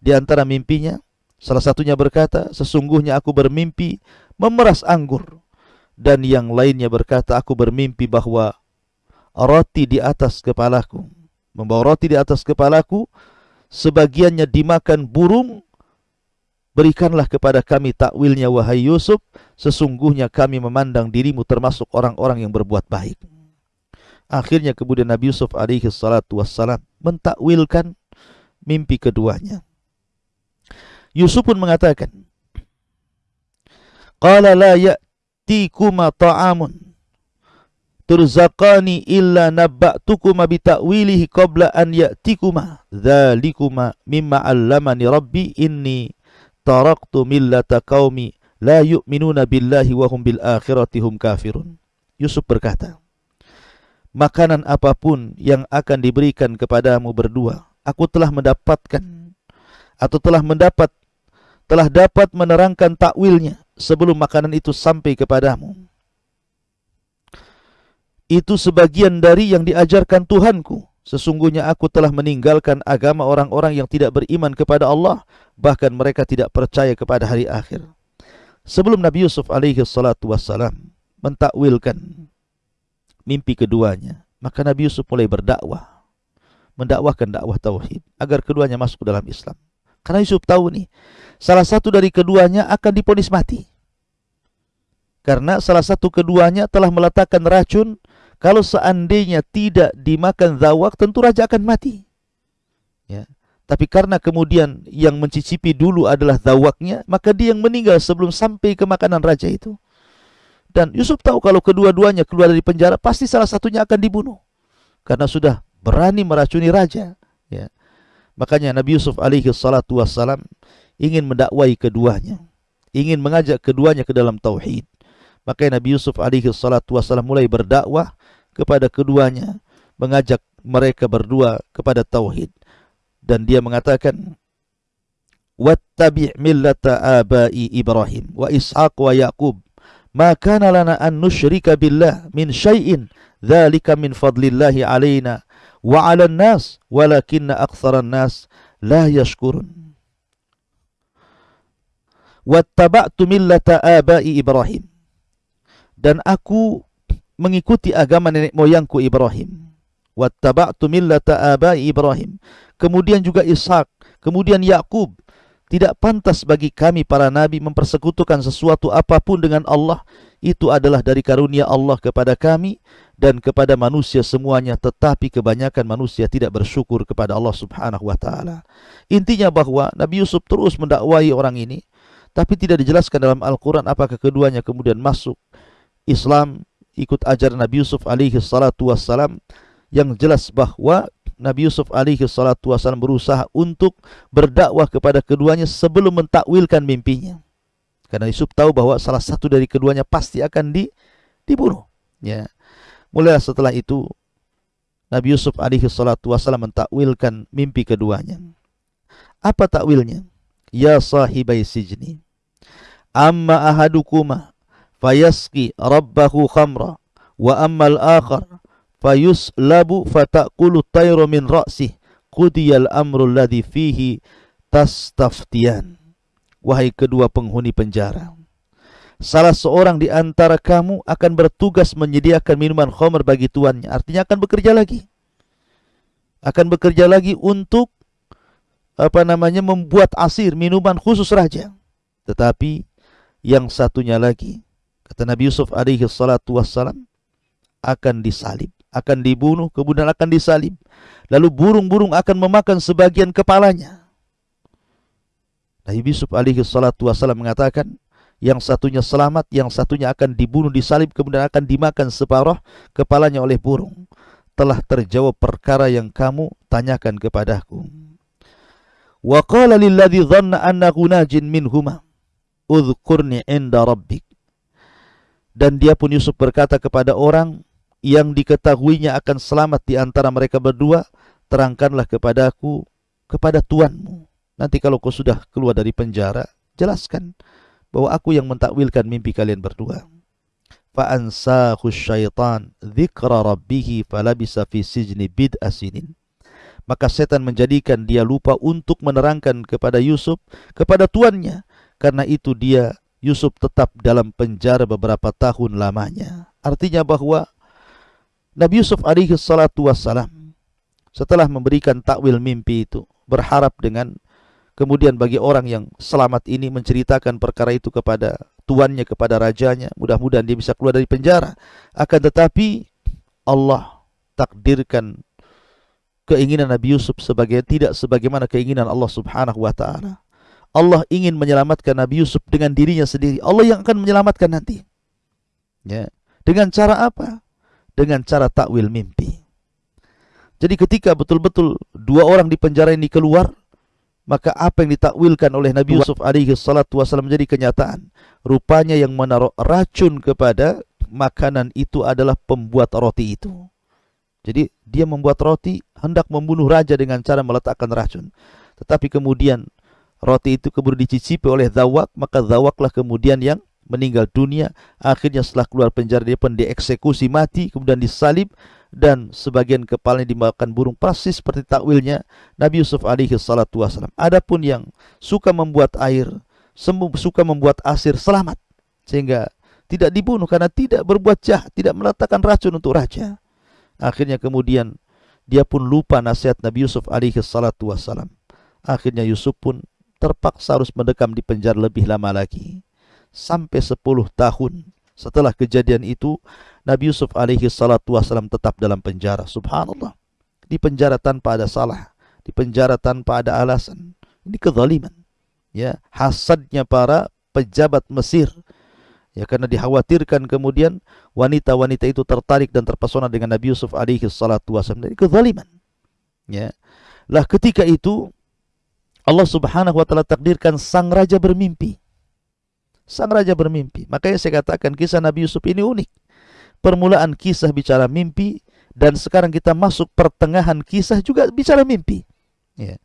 Di antara mimpinya salah satunya berkata, sesungguhnya aku bermimpi memeras anggur. Dan yang lainnya berkata aku bermimpi bahwa roti di atas kepalaku membawa roti di atas kepalaku sebagiannya dimakan burung berikanlah kepada kami takwilnya wahai Yusuf. Sesungguhnya kami memandang dirimu termasuk orang-orang yang berbuat baik akhirnya kemudian Nabi Yusuf alaihi salatu wassalam mentakwilkan mimpi keduanya. Yusuf pun mengatakan qala la ya ya'tikuma ta'amun turzaqani illa nabba'tukuma bita'wilihi qabla an ya'tikuma dhalikuma mimma 'allamani rabbi inni taraktu millata qaumi la yu'minuna billahi wa hum bil akhirati hum kafirun. Yusuf berkata makanan apa pun yang akan diberikan kepadamu berdua aku telah mendapatkan atau telah mendapat telah dapat menerangkan takwilnya sebelum makanan itu sampai kepadamu. Itu sebagian dari yang diajarkan Tuhanku. Sesungguhnya aku telah meninggalkan agama orang-orang yang tidak beriman kepada Allah, bahkan mereka tidak percaya kepada hari akhir. Sebelum Nabi Yusuf alaihi salatu wassalam mentakwilkan mimpi keduanya, maka Nabi Yusuf mulai berdakwah, mendakwahkan dakwah tauhid agar keduanya masuk ke dalam Islam. Karena Yusuf tahu nih, salah satu dari keduanya akan diponis mati. Karena salah satu keduanya telah meletakkan racun, kalau seandainya tidak dimakan zawak, tentu raja akan mati. Ya. Tapi karena kemudian yang mencicipi dulu adalah zawaknya, maka dia yang meninggal sebelum sampai ke makanan raja itu. Dan Yusuf tahu kalau kedua-duanya keluar dari penjara, pasti salah satunya akan dibunuh. Karena sudah berani meracuni raja. Ya. Makanya Nabi Yusuf alaihi salatu wassalam ingin mendakwai keduanya, ingin mengajak keduanya ke dalam tauhid. Maka Nabi Yusuf alaihi salatu wasallam mulai berdakwah kepada keduanya, mengajak mereka berdua kepada tauhid. Dan dia mengatakan, "Wattabi' millata abai Ibrahim wa Ishaq wa Yaqub. Ma kana lana an nusyrika billah min syai'in dzalika min fadlillahi alaina wa 'alan nas walakinna aktsaran nas la yashkurun." wattaba'tu millata abai Ibrahim. Dan aku mengikuti agama nenek moyangku Ibrahim. Wattaba'tu millata abai Ibrahim. Kemudian juga Ishak Kemudian Yakub, tidak pantas bagi kami para nabi mempersekutukan sesuatu apapun dengan Allah. Itu adalah dari karunia Allah kepada kami dan kepada manusia semuanya. Tetapi kebanyakan manusia tidak bersyukur kepada Allah subhanahu wa ta'ala. Intinya bahwa Nabi Yusuf terus mendakwahi orang ini. Tapi tidak dijelaskan dalam Al-Quran apakah keduanya kemudian masuk Islam ikut ajar Nabi Yusuf alaihi salatu wassalam. Yang jelas bahwa Nabi Yusuf alaihi salatu wasallam berusaha untuk berdakwah kepada keduanya sebelum mentakwilkan mimpinya. Karena Yusuf tahu bahwa salah satu dari keduanya pasti akan di, dibunuh. Ya. Mulai setelah itu Nabi Yusuf alaihi salatu wasallam mentakwilkan mimpi keduanya. Apa takwilnya? Ya sahibai sijni. Amma ahadukuma fayaski rabbahu khamra wa ammal akhar fayus labu fatakulu tayro min ra'sih qudiyal amrul ladhi fihi tastaftian wahai kedua penghuni penjara salah seorang di antara kamu akan bertugas menyediakan minuman khamr bagi tuannya. Artinya akan bekerja lagi. Akan bekerja lagi untuk apa namanya membuat asir minuman khusus raja. Tetapi yang satunya lagi kata Nabi Yusuf alaihi salatu wassalam akan disalib akan dibunuh, kemudian akan disalib. Lalu burung-burung akan memakan sebagian kepalanya. Nabi Yusuf alaihi salatu wasallam mengatakan, yang satunya selamat, yang satunya akan dibunuh, disalib, kemudian akan dimakan separuh kepalanya oleh burung. Telah terjawab perkara yang kamu tanyakan kepadaku. Wa qala lilladhi dhanna annahu najin minhuma, udhkurni inda rabbik. Dan dia pun Yusuf berkata kepada orang yang diketahuinya akan selamat di antara mereka berdua, terangkanlah kepadaku kepada tuanmu. Nanti kalau kau sudah keluar dari penjara, jelaskan bahwa aku yang mentakwilkan mimpi kalian berdua. Fa'ansahu syaitan dzikra rabbih falabisa fi sijni bid'a. Maka setan menjadikan dia lupa untuk menerangkan kepada Yusuf, kepada tuannya. Karena itu dia Yusuf tetap dalam penjara beberapa tahun lamanya. Artinya bahwa Nabi Yusuf alaihi salatu wassalam setelah memberikan takwil mimpi itu berharap dengan kemudian bagi orang yang selamat ini menceritakan perkara itu kepada tuannya kepada rajanya mudah-mudahan dia bisa keluar dari penjara. Akan tetapi Allah takdirkan keinginan Nabi Yusuf sebagai tidak sebagaimana keinginan Allah Subhanahu wa taala. Allah ingin menyelamatkan Nabi Yusuf dengan dirinya sendiri. Allah yang akan menyelamatkan nanti. Ya. Dengan cara apa dengan cara takwil mimpi. Jadi ketika betul-betul dua orang di penjara ini keluar, maka apa yang ditakwilkan oleh Nabi Yusuf alaihi salatu wasallam menjadi kenyataan. Rupanya yang menaruh racun kepada makanan itu adalah pembuat roti itu. Jadi dia membuat roti hendak membunuh raja dengan cara meletakkan racun. Tetapi kemudian roti itu kemudian dicicipi oleh Zawak, maka Zawaklah kemudian yang meninggal dunia. Akhirnya setelah keluar penjara dia pun dieksekusi mati, kemudian disalib dan sebagian kepalanya dimakan burung persis seperti takwilnya Nabi Yusuf alaihi salatu wasalam. Adapun yang suka membuat air, suka membuat asir selamat sehingga tidak dibunuh karena tidak berbuat jahat, tidak meletakkan racun untuk raja. Akhirnya kemudian dia pun lupa nasihat Nabi Yusuf alaihi salatu wasalam. Akhirnya Yusuf pun terpaksa harus mendekam di penjara lebih lama lagi sampai 10 tahun. Setelah kejadian itu Nabi Yusuf alaihi salatu wasallam tetap dalam penjara. Subhanallah. Di penjara tanpa ada salah. Di penjara tanpa ada alasan. Ini kezaliman. Ya hasadnya para pejabat Mesir. Ya karena dikhawatirkan kemudian wanita-wanita itu tertarik dan terpesona dengan Nabi Yusuf alaihi salatu wasallam dari kezaliman. Ya. Lah ketika itu Allah Subhanahu wa taala takdirkan sang raja bermimpi Sang raja bermimpi. Makanya saya katakan kisah Nabi Yusuf ini unik. Permulaan kisah bicara mimpi dan sekarang kita masuk pertengahan kisah juga bicara mimpi. Ya.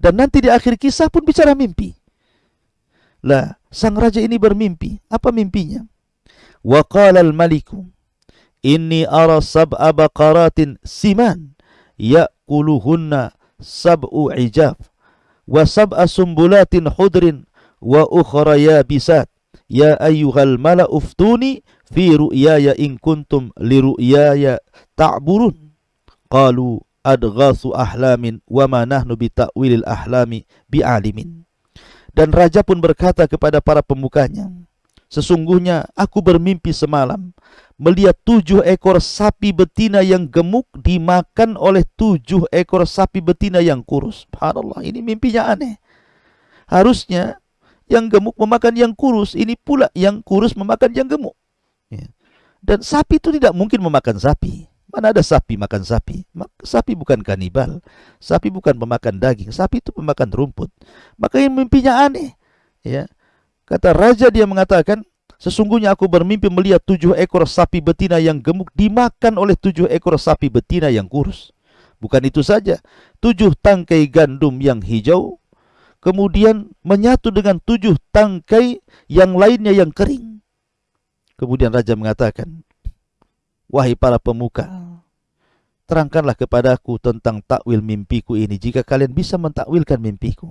Dan nanti di akhir kisah pun bicara mimpi. Lah, sang raja ini bermimpi. Apa mimpinya? Wa qala al-maliku inni ara sab'a baqaratin siman ya'kuluhunna sab'u ijaf wa sab'a sumbulatin hudrin wa ukhra yabisat ya ayyuhal mala uftuni fi ru'yaya in kuntum li ru'yaya ta'burun qalu adghasu ahlamin wa ma nahnu bi ta'wilil ahlami bi'alimin. Dan raja pun berkata kepada para pemukanya, Sesungguhnya aku bermimpi semalam melihat tujuh ekor sapi betina yang gemuk dimakan oleh tujuh ekor sapi betina yang kurus. Subhanallah, ini mimpinya aneh. Harusnya yang gemuk memakan yang kurus, ini pula yang kurus memakan yang gemuk. Ya. Dan sapi itu tidak mungkin memakan sapi. Mana ada sapi makan sapi? Sapi bukan kanibal. Sapi bukan pemakan daging. Sapi itu pemakan rumput. Maka yang mimpinya aneh. Ya. Kata raja dia mengatakan, sesungguhnya aku bermimpi melihat tujuh ekor sapi betina yang gemuk dimakan oleh tujuh ekor sapi betina yang kurus. Bukan itu saja, tujuh tangkai gandum yang hijau kemudian menyatu dengan tujuh tangkai yang lainnya yang kering. Kemudian raja mengatakan, Wahai para pemuka, terangkanlah kepadaku tentang takwil mimpiku ini jika kalian bisa mentakwilkan mimpiku.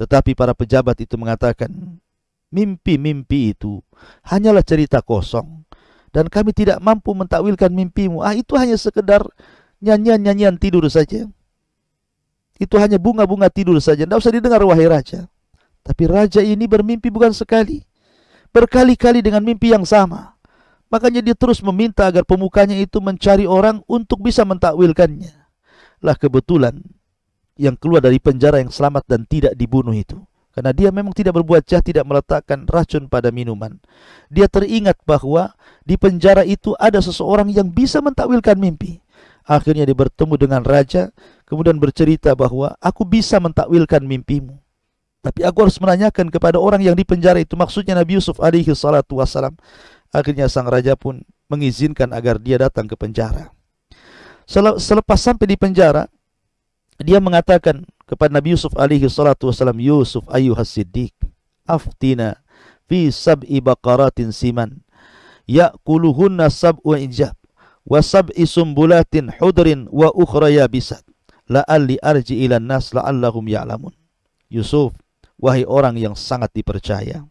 Tetapi para pejabat itu mengatakan, mimpi-mimpi itu hanyalah cerita kosong dan kami tidak mampu mentakwilkan mimpimu. Ah itu hanya sekedar nyanyian-nyanyian tidur saja. Itu hanya bunga-bunga tidur saja. Tidak usah didengar wahai raja. Tapi raja ini bermimpi bukan sekali. Berkali-kali dengan mimpi yang sama. Makanya dia terus meminta agar pemukanya itu mencari orang untuk bisa mentakwilkannya. Lah kebetulan yang keluar dari penjara yang selamat dan tidak dibunuh itu. Karena dia memang tidak berbuat jahat, tidak meletakkan racun pada minuman. Dia teringat bahwa di penjara itu ada seseorang yang bisa mentakwilkan mimpi. Akhirnya dia bertemu dengan raja, kemudian bercerita bahwa aku bisa mentakwilkan mimpimu. Tapi aku harus menanyakan kepada orang yang di penjara itu, maksudnya Nabi Yusuf alaihi salatu wassalam. Akhirnya sang raja pun mengizinkan agar dia datang ke penjara. Selepas sampai di penjara, dia mengatakan kepada Nabi Yusuf alaihi salatu wasalam, Yusuf ayuhas siddiq, aftina fi sab'i baqaratin siman, ya'kuluhunna sab'u injab, wa sab'i sumbulatin hudrin wa ukhra yabisat, la'alli arji ilan nas la'allahum ya'lamun. Yusuf, wahai orang yang sangat dipercaya,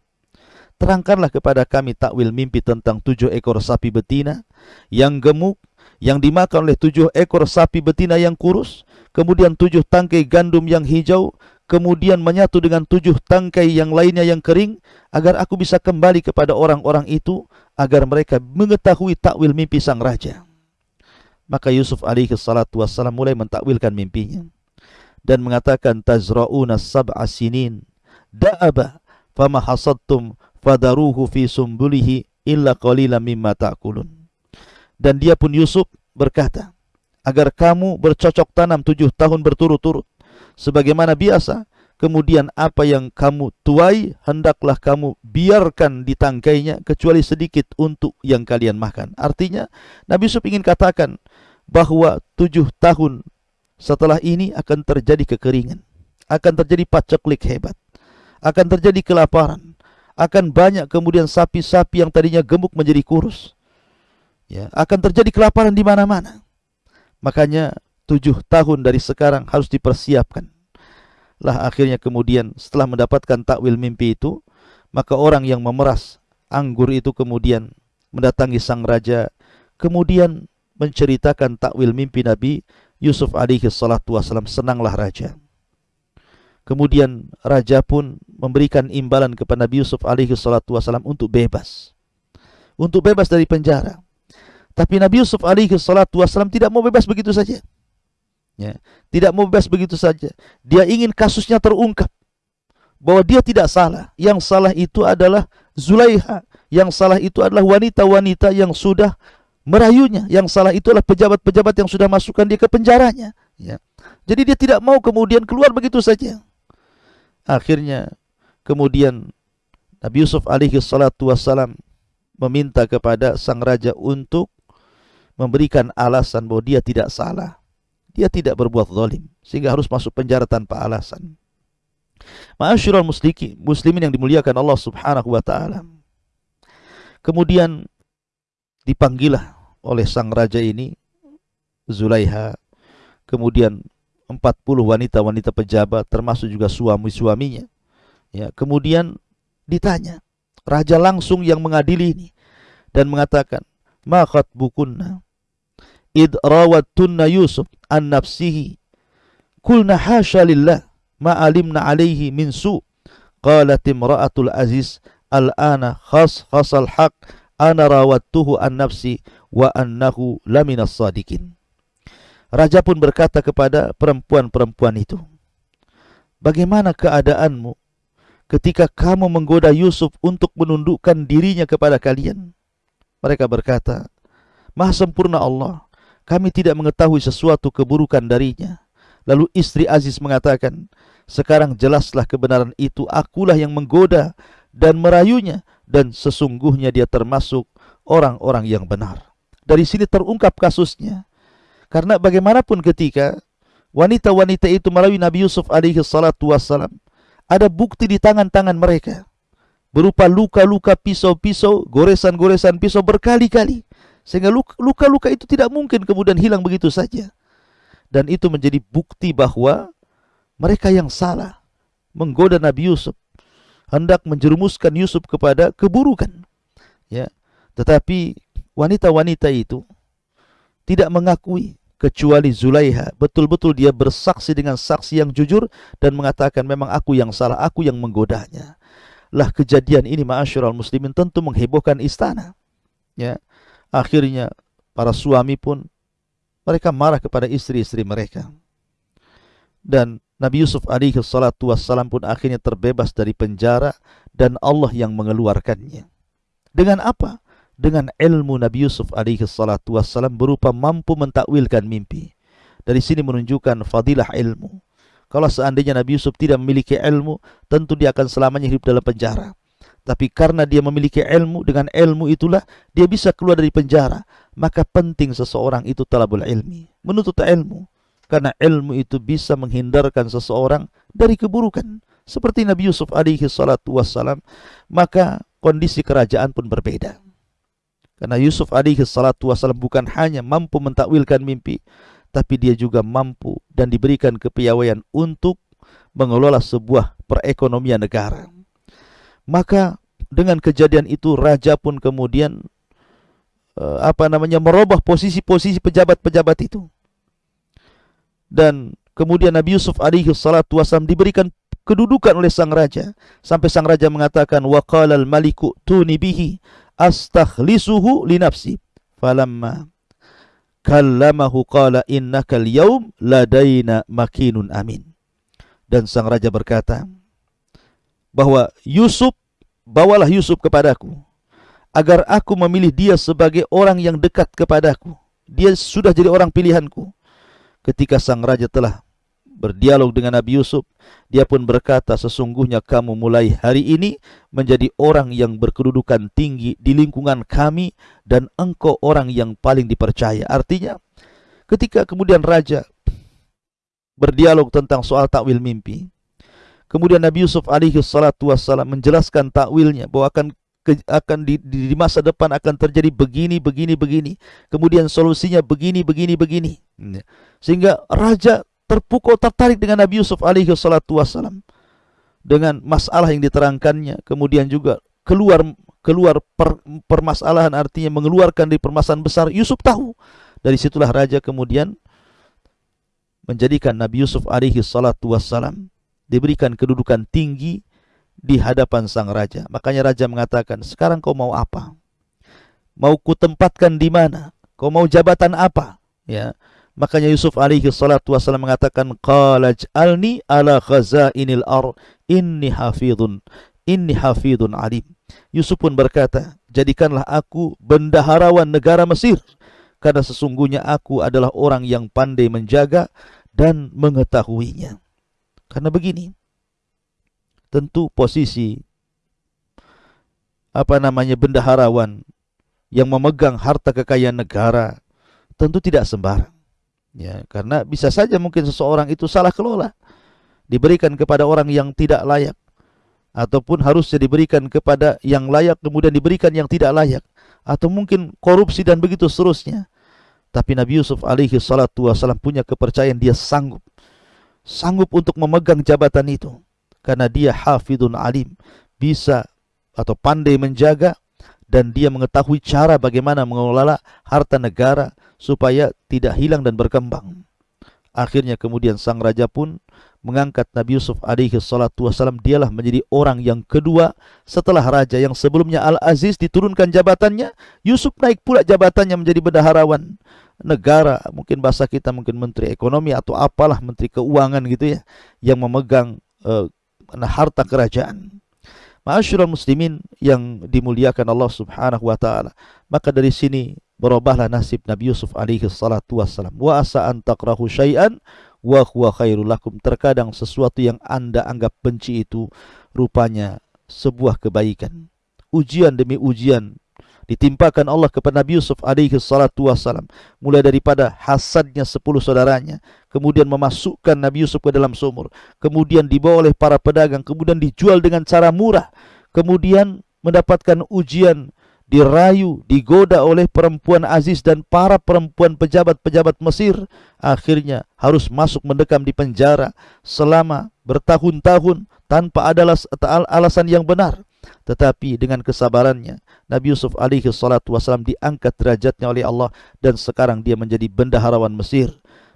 terangkanlah kepada kami takwil mimpi tentang tujuh ekor sapi betina yang gemuk yang dimakan oleh tujuh ekor sapi betina yang kurus, kemudian tujuh tangkai gandum yang hijau, kemudian menyatu dengan tujuh tangkai yang lainnya yang kering, agar aku bisa kembali kepada orang-orang itu, agar mereka mengetahui takwil mimpi sang raja. Maka Yusuf alaihi salatu wassalam mulai mentakwilkan mimpinya dan mengatakan tazra'una sab'a sinin da'aba fama hasadtum fadaruhu fi sumbulihi illa qalilan mimma ta'kulun. Dan dia pun Yusuf berkata, agar kamu bercocok tanam tujuh tahun berturut-turut, sebagaimana biasa, kemudian apa yang kamu tuai, hendaklah kamu biarkan di tangkainya, kecuali sedikit untuk yang kalian makan. Artinya, Nabi Yusuf ingin katakan, bahwa tujuh tahun setelah ini akan terjadi kekeringan, akan terjadi paceklik hebat, akan terjadi kelaparan, akan banyak kemudian sapi-sapi yang tadinya gemuk menjadi kurus. Ya, akan terjadi kelaparan di mana-mana. Makanya tujuh tahun dari sekarang harus dipersiapkan. Lah akhirnya kemudian setelah mendapatkan takwil mimpi itu, maka orang yang memeras anggur itu kemudian mendatangi sang raja, kemudian menceritakan takwil mimpi Nabi Yusuf alaihi salatu wasalam. Senanglah raja. Kemudian raja pun memberikan imbalan kepada Nabi Yusuf alaihi salatu wasalam untuk bebas. Untuk bebas dari penjara. Tapi Nabi Yusuf alaihi salatu wasalam tidak mau bebas begitu saja. Ya, tidak mau bebas begitu saja. Dia ingin kasusnya terungkap. Bahwa dia tidak salah. Yang salah itu adalah Zulaiha. Yang salah itu adalah wanita-wanita yang sudah merayunya. Yang salah itu adalah pejabat-pejabat yang sudah masukkan dia ke penjaranya. Ya. Jadi dia tidak mau kemudian keluar begitu saja. Akhirnya kemudian Nabi Yusuf alaihi salatu wassalam meminta kepada sang raja untuk memberikan alasan bahwa dia tidak salah. Dia tidak berbuat zalim sehingga harus masuk penjara tanpa alasan. Ma'asyiral muslimin yang dimuliakan Allah Subhanahu wa taala. Kemudian dipanggillah oleh sang raja ini Zulaiha. Kemudian 40 wanita-wanita pejabat termasuk juga suami-suaminya. Ya, kemudian ditanya, raja langsung yang mengadili ini dan mengatakan, "Ma khatbukunna id rawattunna Yusuf an nafsihi kulna hasya lillah ma alimna alaihi min su qalat imra'atul aziz al-ana khas khasal haq ana rawattuhu an nafsi wa annahu laminas sadikin Raja pun berkata kepada perempuan-perempuan itu Bagaimana keadaanmu ketika kamu menggoda Yusuf untuk menundukkan dirinya kepada kalian? Mereka berkata Maha sempurna Allah kami tidak mengetahui sesuatu keburukan darinya. Lalu istri Aziz mengatakan, sekarang jelaslah kebenaran itu, akulah yang menggoda dan merayunya, dan sesungguhnya dia termasuk orang-orang yang benar. Dari sini terungkap kasusnya. Karena bagaimanapun ketika wanita-wanita itu merayu Nabi Yusuf alaihi salatu wassalam, ada bukti di tangan-tangan mereka. Berupa luka-luka pisau-pisau, goresan-goresan pisau berkali-kali. Sehingga luka-luka itu tidak mungkin kemudian hilang begitu saja dan itu menjadi bukti bahwa mereka yang salah menggoda Nabi Yusuf hendak menjerumuskan Yusuf kepada keburukan ya tetapi wanita-wanita itu tidak mengakui kecuali Zulaiha betul-betul dia bersaksi dengan saksi yang jujur dan mengatakan memang aku yang salah aku yang menggodanya lah kejadian ini ma'asyiral muslimin tentu menghebohkan istana ya akhirnya para suami pun mereka marah kepada istri-istri mereka. Dan Nabi Yusuf alaihi salatu wassalam pun akhirnya terbebas dari penjara dan Allah yang mengeluarkannya. Dengan apa? Dengan ilmu Nabi Yusuf alaihi salatu wassalam berupa mampu mentakwilkan mimpi. Dari sini menunjukkan fadilah ilmu. Kalau seandainya Nabi Yusuf tidak memiliki ilmu, tentu dia akan selamanya hidup dalam penjara. Tapi karena dia memiliki ilmu, dengan ilmu itulah dia bisa keluar dari penjara. Maka penting seseorang itu talabul ilmi, menuntut ilmu. Karena ilmu itu bisa menghindarkan seseorang dari keburukan. Seperti Nabi Yusuf alaihi salatu wassalam, maka kondisi kerajaan pun berbeda. Karena Yusuf alaihi salatu wassalam bukan hanya mampu mentakwilkan mimpi, tapi dia juga mampu dan diberikan kepiawaian untuk mengelola sebuah perekonomian negara. Maka dengan kejadian itu raja pun kemudian uh, apa namanya merubah posisi-posisi pejabat-pejabat itu. Dan kemudian Nabi Yusuf alaihi salatu wasallam diberikan kedudukan oleh sang raja sampai sang raja mengatakan waqala al-maliku tuni bihi astakhlisuhu li nafsi. Falamma kallamahu qala innaka al-yawm ladaina makinun amin. Dan sang raja berkata, bahwa Yusuf bawalah Yusuf kepadaku agar aku memilih dia sebagai orang yang dekat kepadaku. Dia sudah jadi orang pilihanku. Ketika sang raja telah berdialog dengan Nabi Yusuf, dia pun berkata, sesungguhnya kamu mulai hari ini menjadi orang yang berkedudukan tinggi di lingkungan kami dan engkau orang yang paling dipercaya. Artinya, ketika kemudian raja berdialog tentang soal takwil mimpi, Kemudian Nabi Yusuf alaihi salatu wassalam menjelaskan takwilnya bahwa akan akan di, di, masa depan akan terjadi begini begini begini. Kemudian solusinya begini begini begini. Sehingga raja terpukau tertarik dengan Nabi Yusuf alaihi salatu wassalam dengan masalah yang diterangkannya. Kemudian juga keluar keluar per, permasalahan artinya mengeluarkan dari permasalahan besar. Yusuf tahu. Dari situlah raja kemudian menjadikan Nabi Yusuf alaihi salatu wassalam diberikan kedudukan tinggi di hadapan sang raja. Makanya raja mengatakan, sekarang kau mau apa? Mau kutempatkan di mana? Kau mau jabatan apa? Ya. Makanya Yusuf alaihi salatu wasallam mengatakan, Qala ja'alni ala khazainil ar inni hafidun, inni hafidun alim. Yusuf pun berkata, jadikanlah aku bendaharawan negara Mesir. Karena sesungguhnya aku adalah orang yang pandai menjaga dan mengetahuinya. Karena begini, tentu posisi apa namanya bendaharawan yang memegang harta kekayaan negara tentu tidak sembarang. Ya, karena bisa saja mungkin seseorang itu salah kelola, diberikan kepada orang yang tidak layak. Ataupun harusnya diberikan kepada yang layak kemudian diberikan yang tidak layak. Atau mungkin korupsi dan begitu seterusnya. Tapi Nabi Yusuf alaihi salatu wasallam punya kepercayaan dia sanggup. Sanggup untuk memegang jabatan itu. Karena dia hafidun alim. Bisa atau pandai menjaga. Dan dia mengetahui cara bagaimana mengelola harta negara supaya tidak hilang dan berkembang. Akhirnya kemudian sang raja pun mengangkat Nabi Yusuf alaihi salatu dialah menjadi orang yang kedua setelah raja yang sebelumnya Al-Aziz diturunkan jabatannya. Yusuf naik pula jabatannya menjadi bendaharawan. Negara mungkin bahasa kita mungkin menteri ekonomi atau apalah menteri keuangan gitu ya yang memegang uh, harta kerajaan. Ma'asyiral muslimin yang dimuliakan Allah Subhanahu wa taala. Maka dari sini berubahlah nasib Nabi Yusuf alaihi salatu wassalam. Wa asa an takrahu syai'an wa huwa khairul lakum. Terkadang sesuatu yang Anda anggap benci itu rupanya sebuah kebaikan. Ujian demi ujian ditimpakan Allah kepada Nabi Yusuf alaihi salatu wassalam mulai daripada hasadnya sepuluh saudaranya kemudian memasukkan Nabi Yusuf ke dalam sumur kemudian dibawa oleh para pedagang kemudian dijual dengan cara murah kemudian mendapatkan ujian dirayu, digoda oleh perempuan aziz dan para perempuan pejabat-pejabat Mesir, akhirnya harus masuk mendekam di penjara selama bertahun-tahun tanpa ada alasan yang benar. Tetapi dengan kesabarannya, Nabi Yusuf alaihi salatu wasalam diangkat derajatnya oleh Allah dan sekarang dia menjadi bendaharawan Mesir,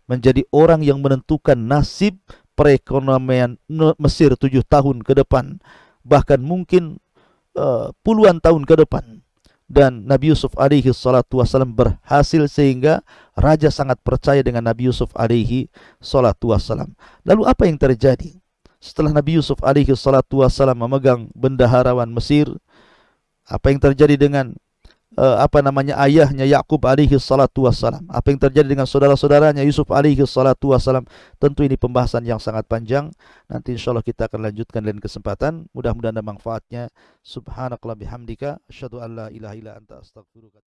menjadi orang yang menentukan nasib perekonomian Mesir tujuh tahun ke depan, bahkan mungkin uh, puluhan tahun ke depan dan Nabi Yusuf alaihi salatu wasallam berhasil sehingga raja sangat percaya dengan Nabi Yusuf alaihi salatu wasallam. Lalu apa yang terjadi? Setelah Nabi Yusuf alaihi salatu wasallam memegang bendaharawan Mesir, apa yang terjadi dengan uh, apa namanya ayahnya Yakub alaihi salatu wasalam. Apa yang terjadi dengan saudara-saudaranya Yusuf alaihi salatu wasalam. Tentu ini pembahasan yang sangat panjang. Nanti insyaallah kita akan lanjutkan lain kesempatan. Mudah-mudahan ada manfaatnya. Subhanakallah bihamdika asyhadu an la ilaha anta astaghfiruka